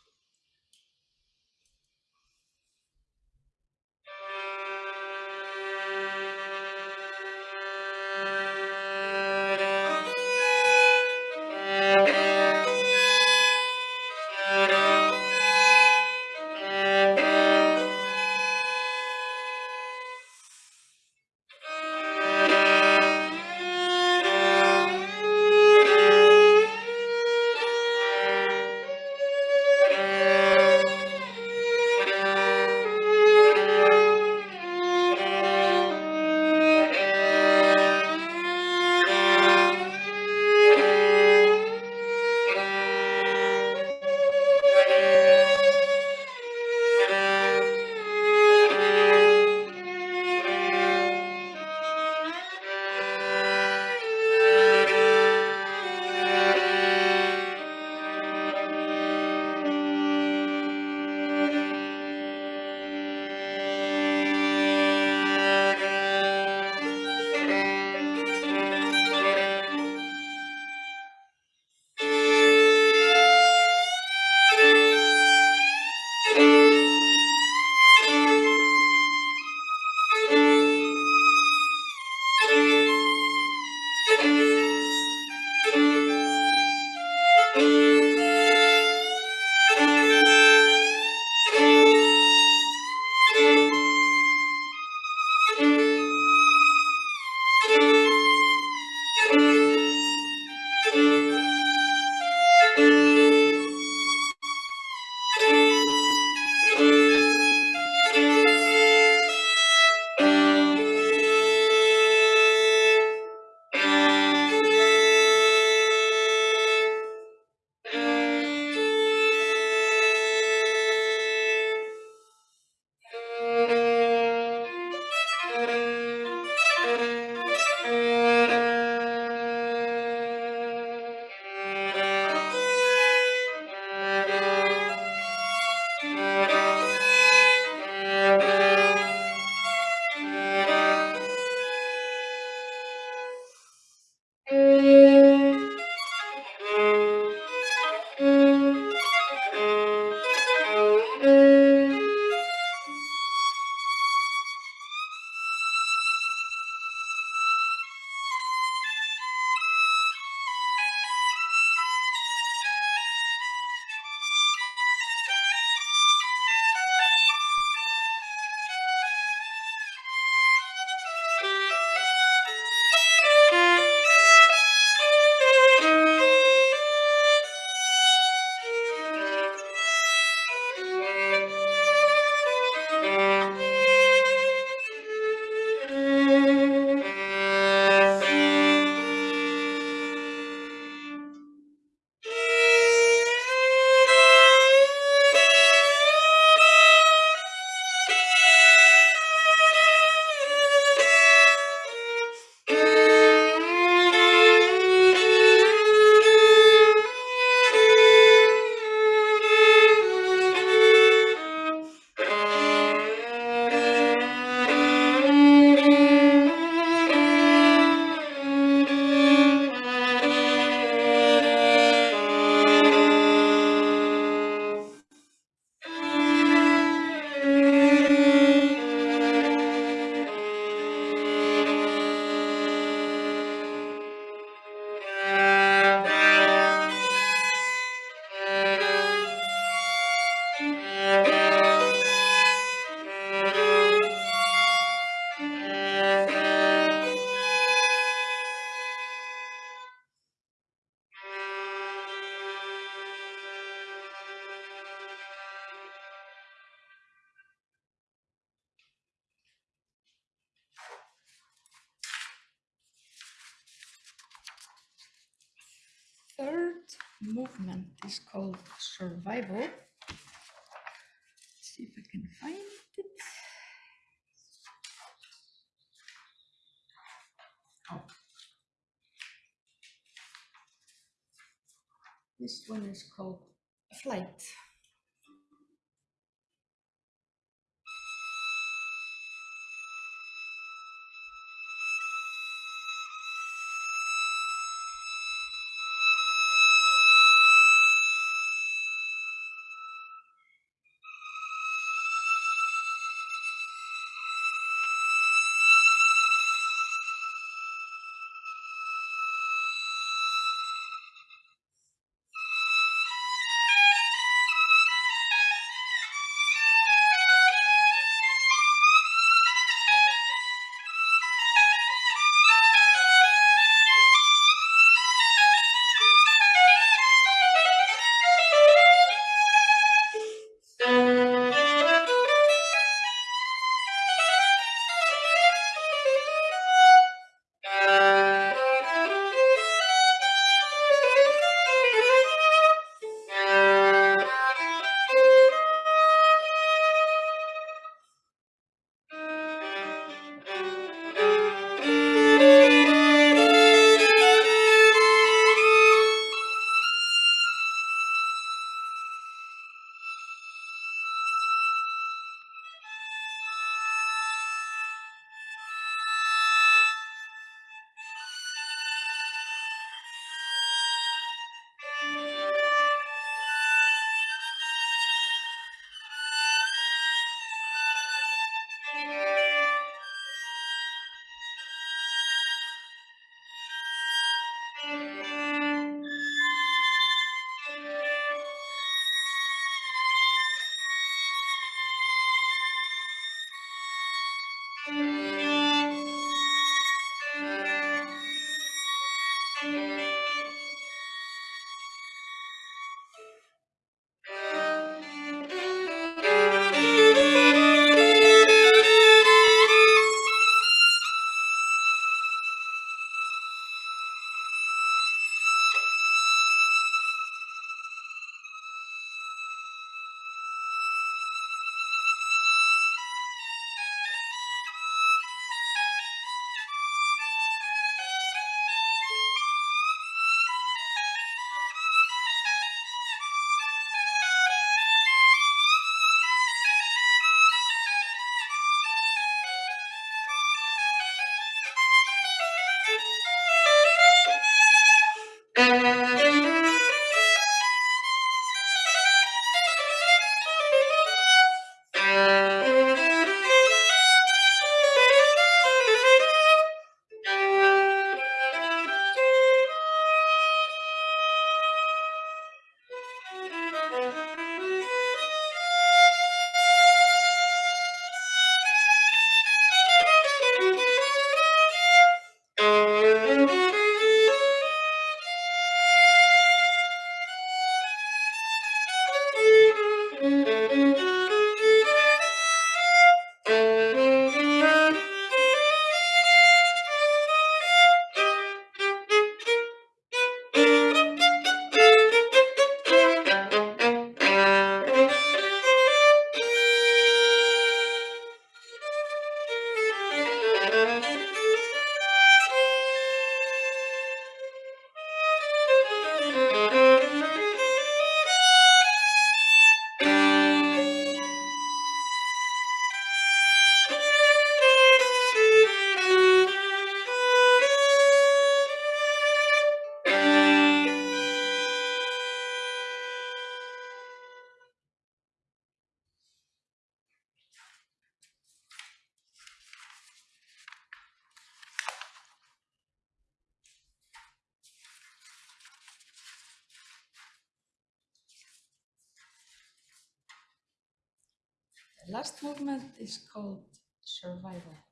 Speaker 5: Last movement is called Survival.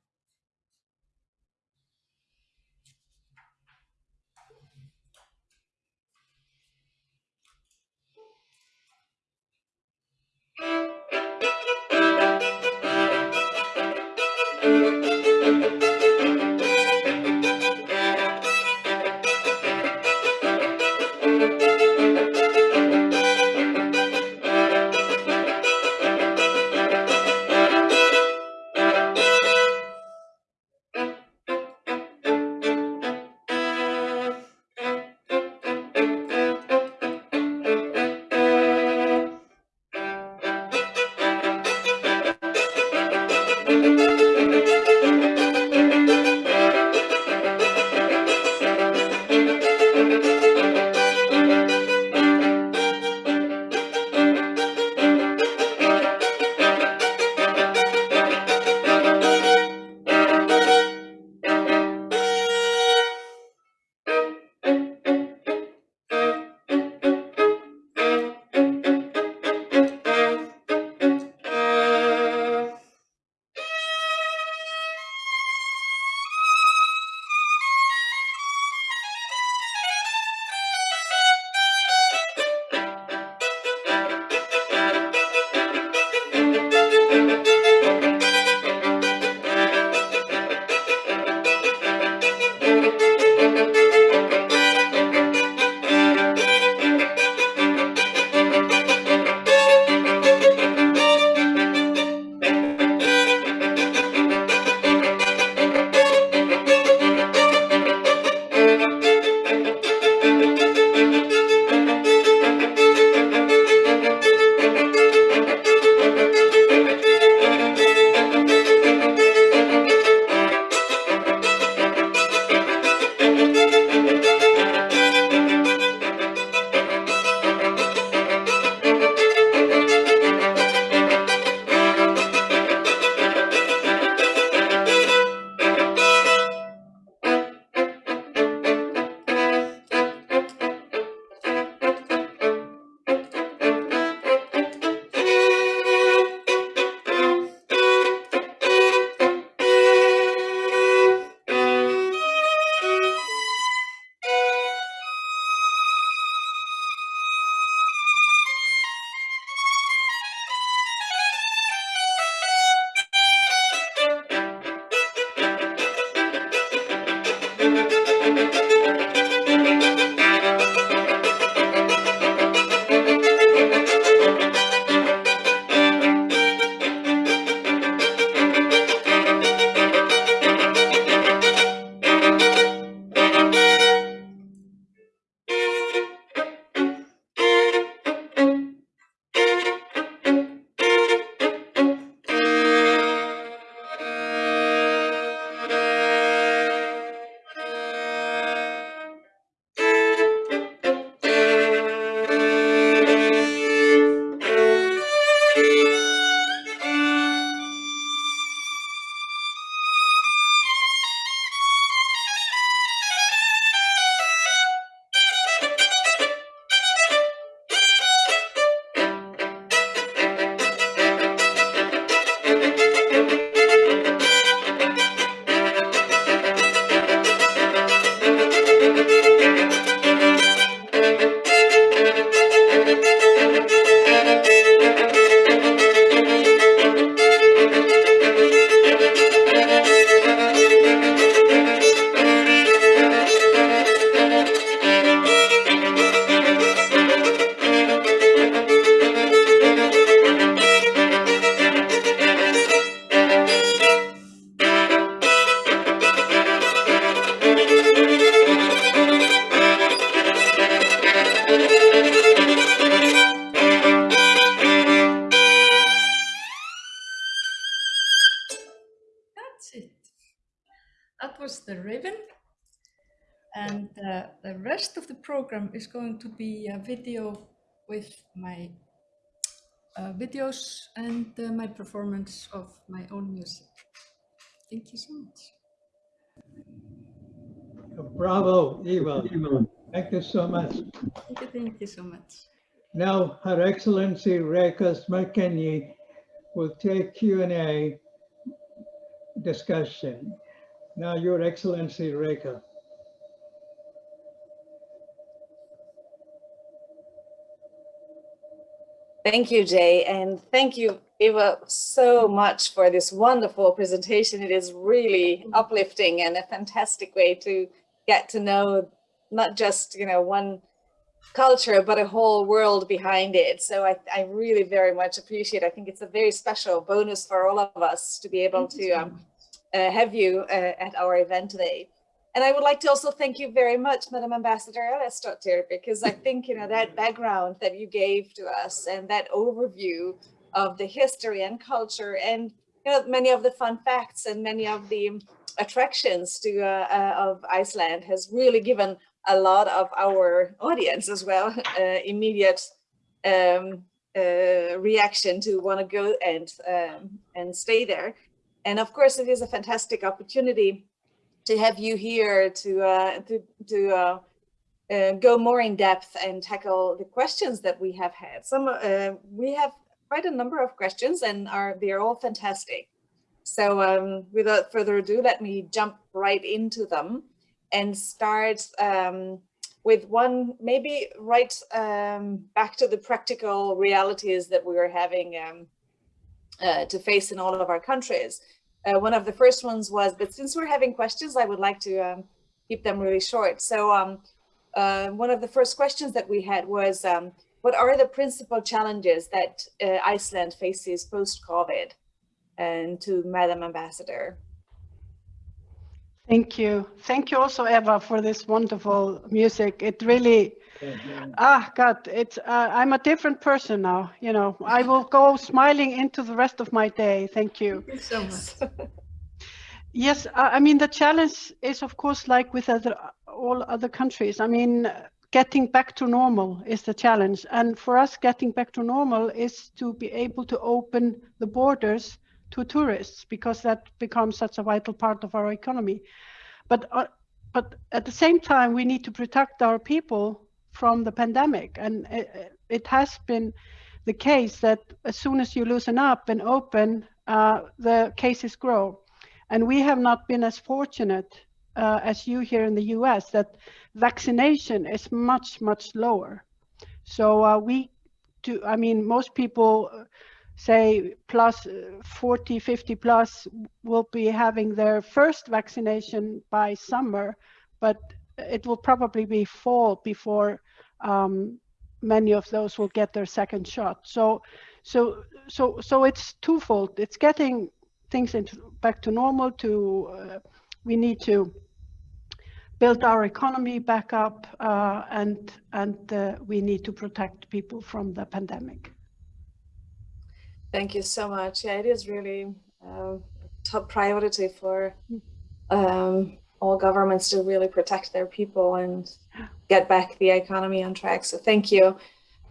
Speaker 5: Going to be a video with my uh, videos and uh, my performance of my own music. Thank you so much.
Speaker 2: Bravo, Eva. Thank you so much.
Speaker 5: Thank you, thank you so much.
Speaker 2: Now, Her Excellency Reka Szemerkényi will take Q and A discussion. Now, Your Excellency, Reka.
Speaker 4: Thank you, Jay, and thank you, Eva, so much for this wonderful presentation. It is really uplifting and a fantastic way to get to know not just, you know, one culture, but a whole world behind it. So I, I really very much appreciate, I think it's a very special bonus for all of us to be able to um, uh, have you uh, at our event today. And I would like to also thank you very much, Madam Ambassador Ellertsdottir, because I think, you know, that background that you gave to us and that overview of the history and culture and, you know, many of the fun facts and many of the attractions to uh, uh, of Iceland has really given a lot of our audience as well uh, immediate um, uh, reaction to want to go and um, and stay there. And of course, it is a fantastic opportunity to have you here to uh, to, to uh, uh, go more in depth and tackle the questions that we have had. Some uh, we have quite a number of questions, and are they are all fantastic. So um, without further ado, let me jump right into them and start um, with one maybe right um, back to the practical realities that we are having um, uh, to face in all of our countries. Uh, one of the first ones was, but since we're having questions, I would like to um, keep them really short. So um, uh, one of the first questions that we had was, um, what are the principal challenges that uh, Iceland faces post-COVID? And to Madam Ambassador.
Speaker 3: Thank you. Thank you also, Eva, for this wonderful music. It really, ah, God, it's, uh, I'm a different person now. You know, I will go smiling into the rest of my day. Thank you.
Speaker 5: Thank you so much.
Speaker 3: Yes, I mean, the challenge is, of course, like with other, all other countries. I mean, getting back to normal is the challenge. And for us, getting back to normal is to be able to open the borders to tourists because that becomes such a vital part of our economy. But, uh, but at the same time, we need to protect our people from the pandemic. And it, it has been the case that as soon as you loosen up and open, uh, the cases grow. And we have not been as fortunate uh, as you here in the US that vaccination is much, much lower. So uh, we do, I mean, most people say uh, 40, 50 plus will be having their first vaccination by summer, but it will probably be fall before um, many of those will get their second shot. So, so, so, so it's twofold. It's getting things into back to normal. To uh, we need to build our economy back up, uh, and and uh, we need to protect people from the pandemic.
Speaker 4: Thank you so much. Yeah, it is really uh, top priority for um, all governments to really protect their people and get back the economy on track. So thank you.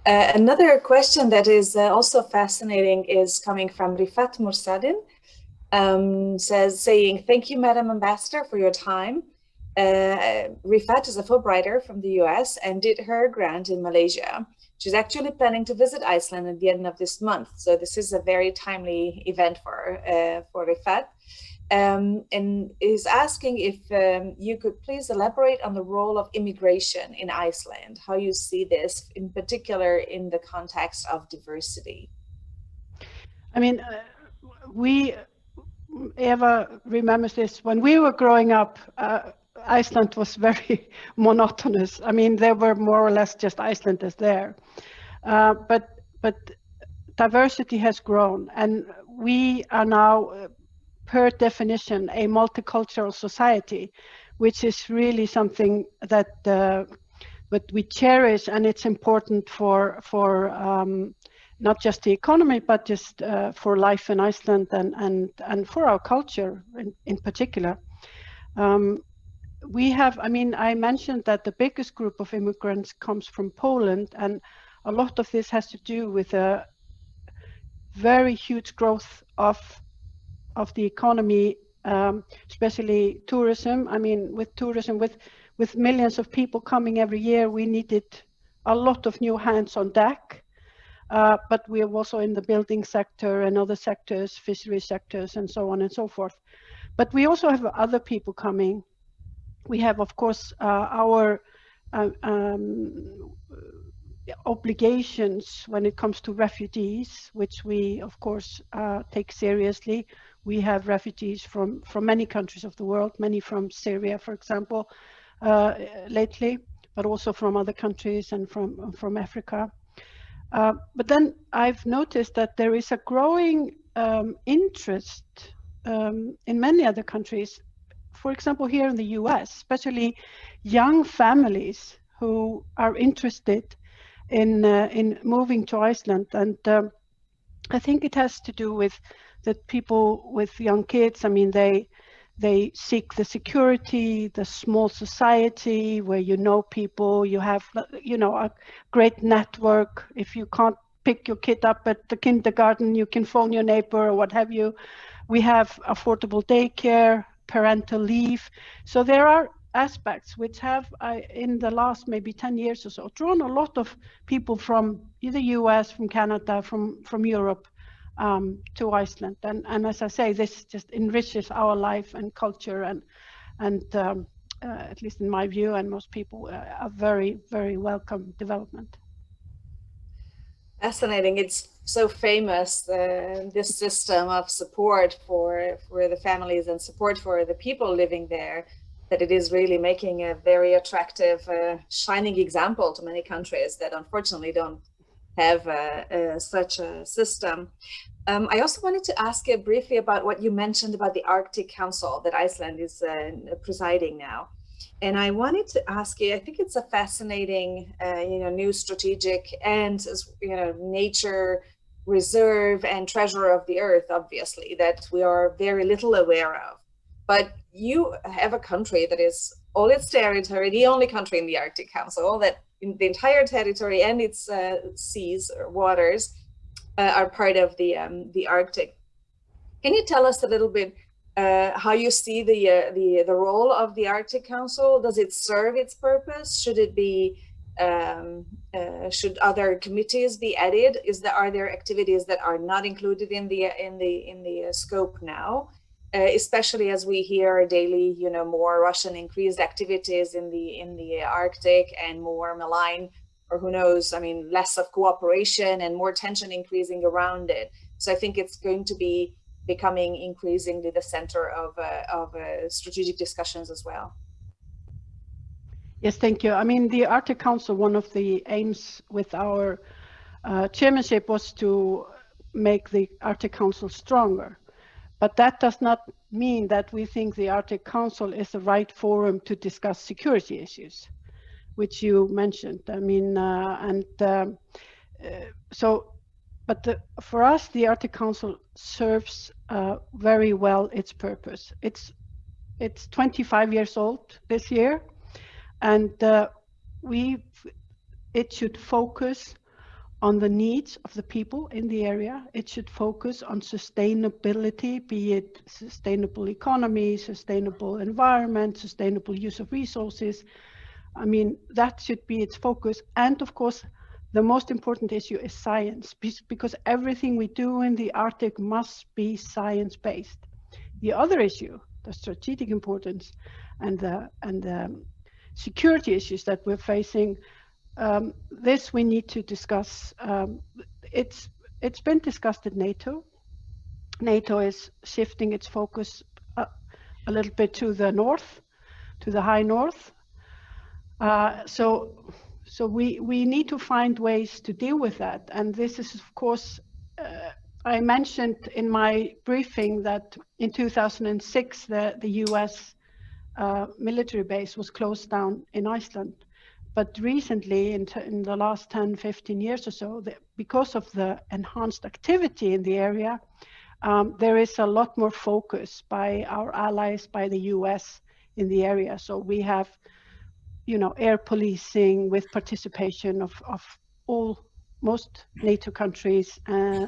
Speaker 4: Uh, another question that is uh, also fascinating is coming from Rifat Mursadin, um, says saying, thank you, Madam Ambassador, for your time. Uh, Rifat is a Fulbrighter from the US and did her grant in Malaysia. She's actually planning to visit Iceland at the end of this month. So this is a very timely event for, uh, for Rifat. Um, and is asking if um, you could please elaborate on the role of immigration in Iceland, how you see this in particular in the context of diversity.
Speaker 3: I mean, uh, we, Eva remembers this, when we were growing up, uh, Iceland was very monotonous. I mean, there were more or less just Icelanders there. Uh, but, but diversity has grown and we are now, uh, per definition, a multicultural society, which is really something that uh, we cherish and it's important for, for um, not just the economy, but just uh, for life in Iceland and, and, and for our culture in, in particular. Um, we have, I mean, I mentioned that the biggest group of immigrants comes from Poland, and a lot of this has to do with a very huge growth of of the economy, um, especially tourism. I mean, with tourism, with with millions of people coming every year, we needed a lot of new hands on deck. uh, but we are also in the building sector and other sectors, fishery sectors, and so on and so forth. But we also have other people coming. We have, of course, uh, our uh, um, obligations when it comes to refugees, which we, of course, uh, take seriously. We have refugees from, from many countries of the world, many from Syria, for example, uh, lately, but also from other countries and from, from Africa. Uh, but then I've noticed that there is a growing um, interest um, in many other countries, for example, here in the US, especially young families who are interested in uh, in moving to Iceland, and um, I think it has to do with that people with young kids. I mean, they they seek the security, the small society where you know people, you have you know a great network. If you can't pick your kid up at the kindergarten, you can phone your neighbor or what have you. We have affordable daycare, parental leave. So there are aspects which have uh, in the last maybe 10 years or so drawn a lot of people from the US, from Canada, from, from Europe um, to Iceland. And, and as I say, this just enriches our life and culture and, and um, uh, at least in my view and most people, uh, a very, very welcome development.
Speaker 4: Fascinating. It's so famous, uh, this system of support for, for the families and support for the people living there that it is really making a very attractive, uh, shining example to many countries that unfortunately don't have uh, uh, such a system. Um, I also wanted to ask you briefly about what you mentioned about the Arctic Council that Iceland is uh, presiding now. And I wanted to ask you, I think it's a fascinating, uh, you know, new strategic and, you know, nature reserve and treasure of the earth, obviously, that we are very little aware of. But you have a country that is all its territory, the only country in the Arctic Council that in the entire territory and its uh, seas or waters uh, are part of the um, the Arctic. Can you tell us a little bit uh, how you see the uh, the the role of the Arctic Council? Does it serve its purpose? Should it be um, uh, should other committees be added? Is there are there activities that are not included in the in the in the uh, scope now? Uh, especially as we hear daily, you know, more Russian increased activities in the in the Arctic and more malign, or who knows, I mean, less of cooperation and more tension increasing around it. So I think it's going to be becoming increasingly the center of uh, of uh, strategic discussions as well.
Speaker 3: Yes, thank you. I mean, the Arctic Council, one of the aims with our uh, chairmanship was to make the Arctic Council stronger. But that does not mean that we think the Arctic Council is the right forum to discuss security issues, which you mentioned. I mean, uh, and um, uh, so, but the, for us, the Arctic Council serves uh, very well its purpose. It's it's 25 years old this year, and uh, we it should focus on the needs of the people in the area. It should focus on sustainability, be it sustainable economy, sustainable environment, sustainable use of resources. I mean, that should be its focus. And of course, the most important issue is science, because everything we do in the Arctic must be science-based. The other issue, the strategic importance and the, and the security issues that we're facing um, this we need to discuss. Um, it's it's been discussed at NATO. NATO is shifting its focus a, a little bit to the north, to the high north. Uh, so so we we need to find ways to deal with that. And this is of course. Uh, I mentioned in my briefing that in 2006 the, the US uh, military base was closed down in Iceland but recently, in, in the last 10, 15 years or so, the, because of the enhanced activity in the area, um, there is a lot more focus by our allies, by the US in the area. So we have, you know, air policing with participation of, of all, most NATO countries uh,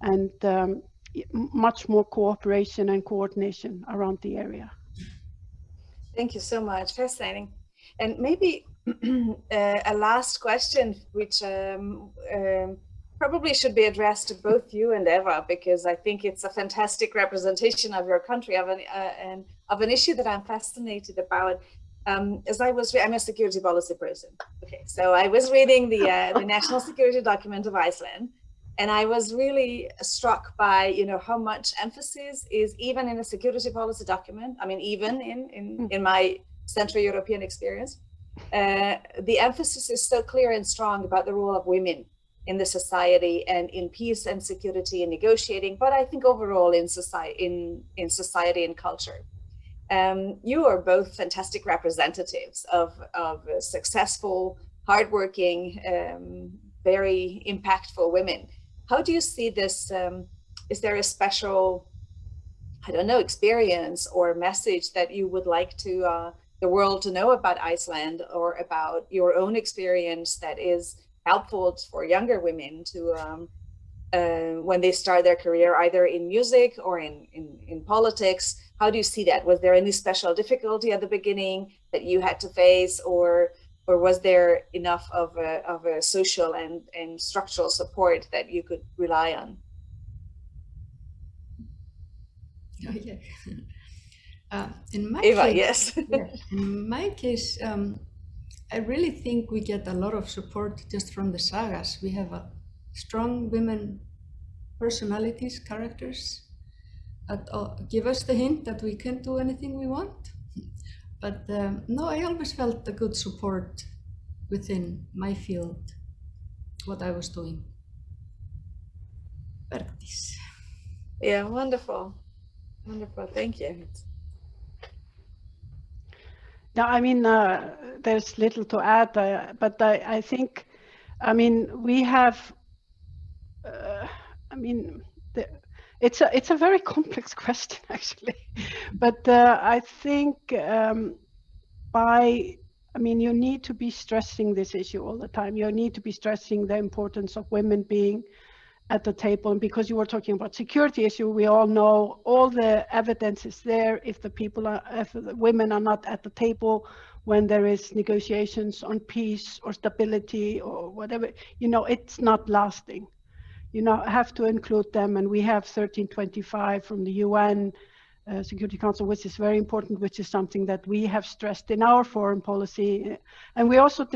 Speaker 3: and um, much more cooperation and coordination around the area.
Speaker 4: Thank you so much. Fascinating. And maybe uh, a last question, which um, um, probably should be addressed to both you and Eva because I think it's a fantastic representation of your country of an uh, and of an issue that I'm fascinated about. Um, as I was, I'm a security policy person. Okay, so I was reading the uh, the national security document of Iceland, and I was really struck by you know how much emphasis is even in a security policy document. I mean, even in in in my Central European experience, uh, the emphasis is so clear and strong about the role of women in the society and in peace and security and negotiating, but I think overall in society, in, in society and culture. Um, you are both fantastic representatives of, of successful, hardworking, um, very impactful women. How do you see this? Um, is there a special, I don't know, experience or message that you would like to uh, the world to know about Iceland or about your own experience that is helpful for younger women to um, uh, when they start their career either in music or in, in, in politics. How do you see that? Was there any special difficulty at the beginning that you had to face or or was there enough of a, of a social and, and structural support that you could rely on?
Speaker 5: Oh, yeah. Uh, in my
Speaker 4: Eva,
Speaker 5: case,
Speaker 4: yes.
Speaker 5: in my case, um, I really think we get a lot of support just from the sagas. We have a strong women personalities, characters that uh, give us the hint that we can do anything we want. But um, no, I always felt a good support within my field, what I was doing. Bergdís.
Speaker 4: yeah, wonderful. Wonderful, thank you.
Speaker 3: No, I mean, uh, there's little to add, uh, but I, I think, I mean, we have, uh, I mean, the, it's a it's a very complex question actually, but uh, I think um, by, I mean, you need to be stressing this issue all the time. You need to be stressing the importance of women being at the table. And because you were talking about security issue, we all know all the evidence is there. If the people are, if the women are not at the table when there is negotiations on peace or stability or whatever, you know, it's not lasting. You know, have to include them. And we have 1325 from the UN uh, Security Council, which is very important, which is something that we have stressed in our foreign policy. And we also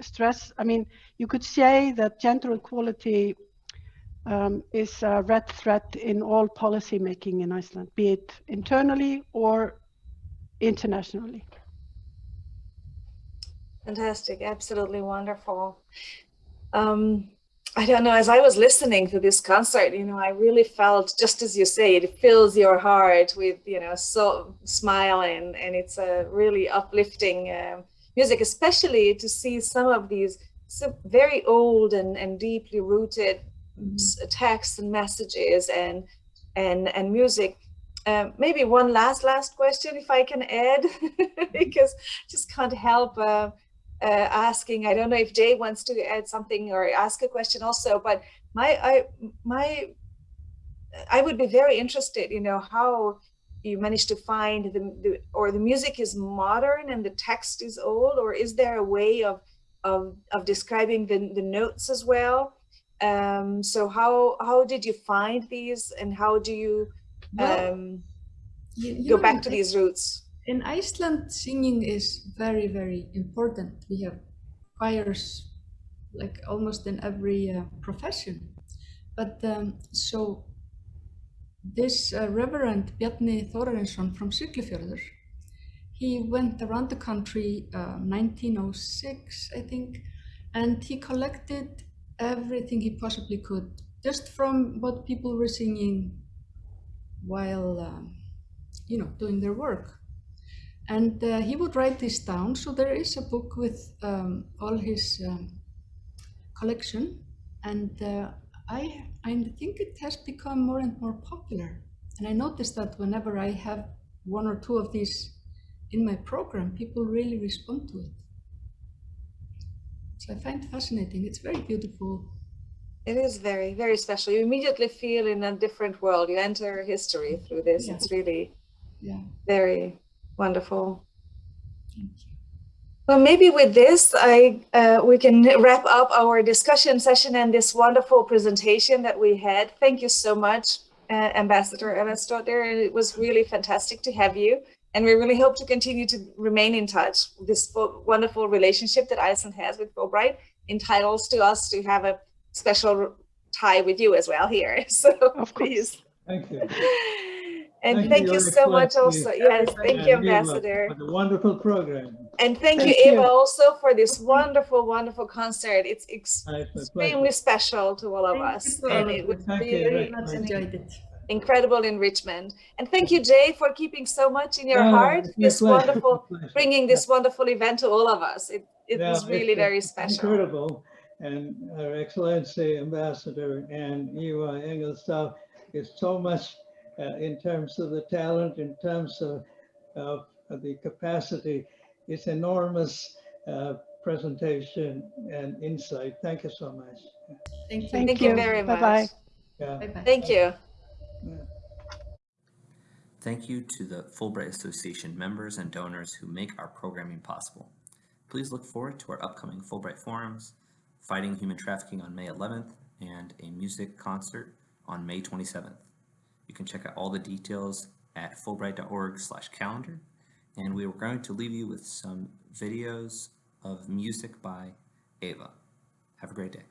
Speaker 3: stress, I mean, you could say that gender equality um, is a red thread in all policy making in Iceland, be it internally or internationally.
Speaker 4: Fantastic, absolutely wonderful. Um, I don't know, as I was listening to this concert, you know, I really felt, just as you say, it fills your heart with, you know, so smiling and it's a really uplifting uh, music, especially to see some of these so very old and, and deeply rooted texts and messages and and and music. Um, maybe one last last question, if I can add, because just can't help uh, uh, asking. I don't know if Jay wants to add something or ask a question also, but my I my I would be very interested. You know how you managed to find the, the or the music is modern and the text is old, or is there a way of of of describing the the notes as well? Um, so how how did you find these, and how do you,
Speaker 5: Well,
Speaker 4: um,
Speaker 5: You- you
Speaker 4: go
Speaker 5: know,
Speaker 4: back to these roots?
Speaker 5: In Iceland, singing is very, very important. We have choirs like almost in every uh, profession. But um, so this uh, Reverend Bjarni Þórarinsson from Siglufjörður, he went around the country uh, 1906, I think, and he collected everything he possibly could, just from what people were singing while, um, you know, doing their work. And uh, he would write this down. So there is a book with um, all his um, collection, and uh, I I think it has become more and more popular. And I noticed that whenever I have one or two of these in my program, people really respond to it. I find fascinating. It's very beautiful.
Speaker 4: It is very, very special. You immediately feel in a different world. You enter history through this.
Speaker 5: Yeah.
Speaker 4: It's really
Speaker 5: Yeah.
Speaker 4: very wonderful.
Speaker 5: Thank you.
Speaker 4: Well, maybe with this, I uh, we can wrap up our discussion session and this wonderful presentation that we had. Thank you so much, uh, Ambassador Evasdottir. It was really fantastic to have you. And we really hope to continue to remain in touch. This wonderful relationship that Iceland has with Fulbright entitles to us to have a special tie with you as well here. So
Speaker 3: Of
Speaker 4: please.
Speaker 2: Thank you.
Speaker 4: And
Speaker 2: Thank
Speaker 4: thank
Speaker 2: you,
Speaker 4: you so much
Speaker 2: Excellency.
Speaker 4: also. Yes, thank you, Ambassador.
Speaker 2: For the wonderful program.
Speaker 4: And thank you,
Speaker 3: Thank you.
Speaker 4: Eva, also for this wonderful, wonderful concert. It's ex-
Speaker 2: It's a
Speaker 4: extremely special to all of
Speaker 5: Thank
Speaker 4: us.
Speaker 5: you to
Speaker 4: And
Speaker 5: all
Speaker 4: it was
Speaker 5: you.
Speaker 2: Thank you
Speaker 4: really
Speaker 2: very
Speaker 5: Much
Speaker 2: Thank you.
Speaker 5: enjoyed it.
Speaker 4: Incredible enrichment. And thank you, Jay, for keeping so much in your
Speaker 2: Yeah,
Speaker 4: heart. This
Speaker 2: pleasure,
Speaker 4: wonderful,
Speaker 2: it's my pleasure.
Speaker 4: bringing this wonderful event to all of us. It, it
Speaker 2: Yeah,
Speaker 4: was really
Speaker 2: it's-
Speaker 4: very special.
Speaker 2: Incredible. And Her Excellency Ambassador and Eva Engelstad is so much uh, in terms of the talent, in terms of, of of the capacity. It's enormous uh, presentation and insight. Thank you so much.
Speaker 5: Thank you.
Speaker 3: Thank
Speaker 4: Thank you
Speaker 3: you.
Speaker 4: very much.
Speaker 3: Bye-bye.
Speaker 2: Yeah.
Speaker 5: Bye-bye.
Speaker 4: Thank you.
Speaker 1: Thank you to the Fulbright Association members and donors who make our programming possible. Please look forward to our upcoming Fulbright forums, Fighting Human Trafficking on May 11th, and a music concert on May 27th. You can check out all the details at fulbright.org/calendar, and we are going to leave you with some videos of music by Ava. Have a great day.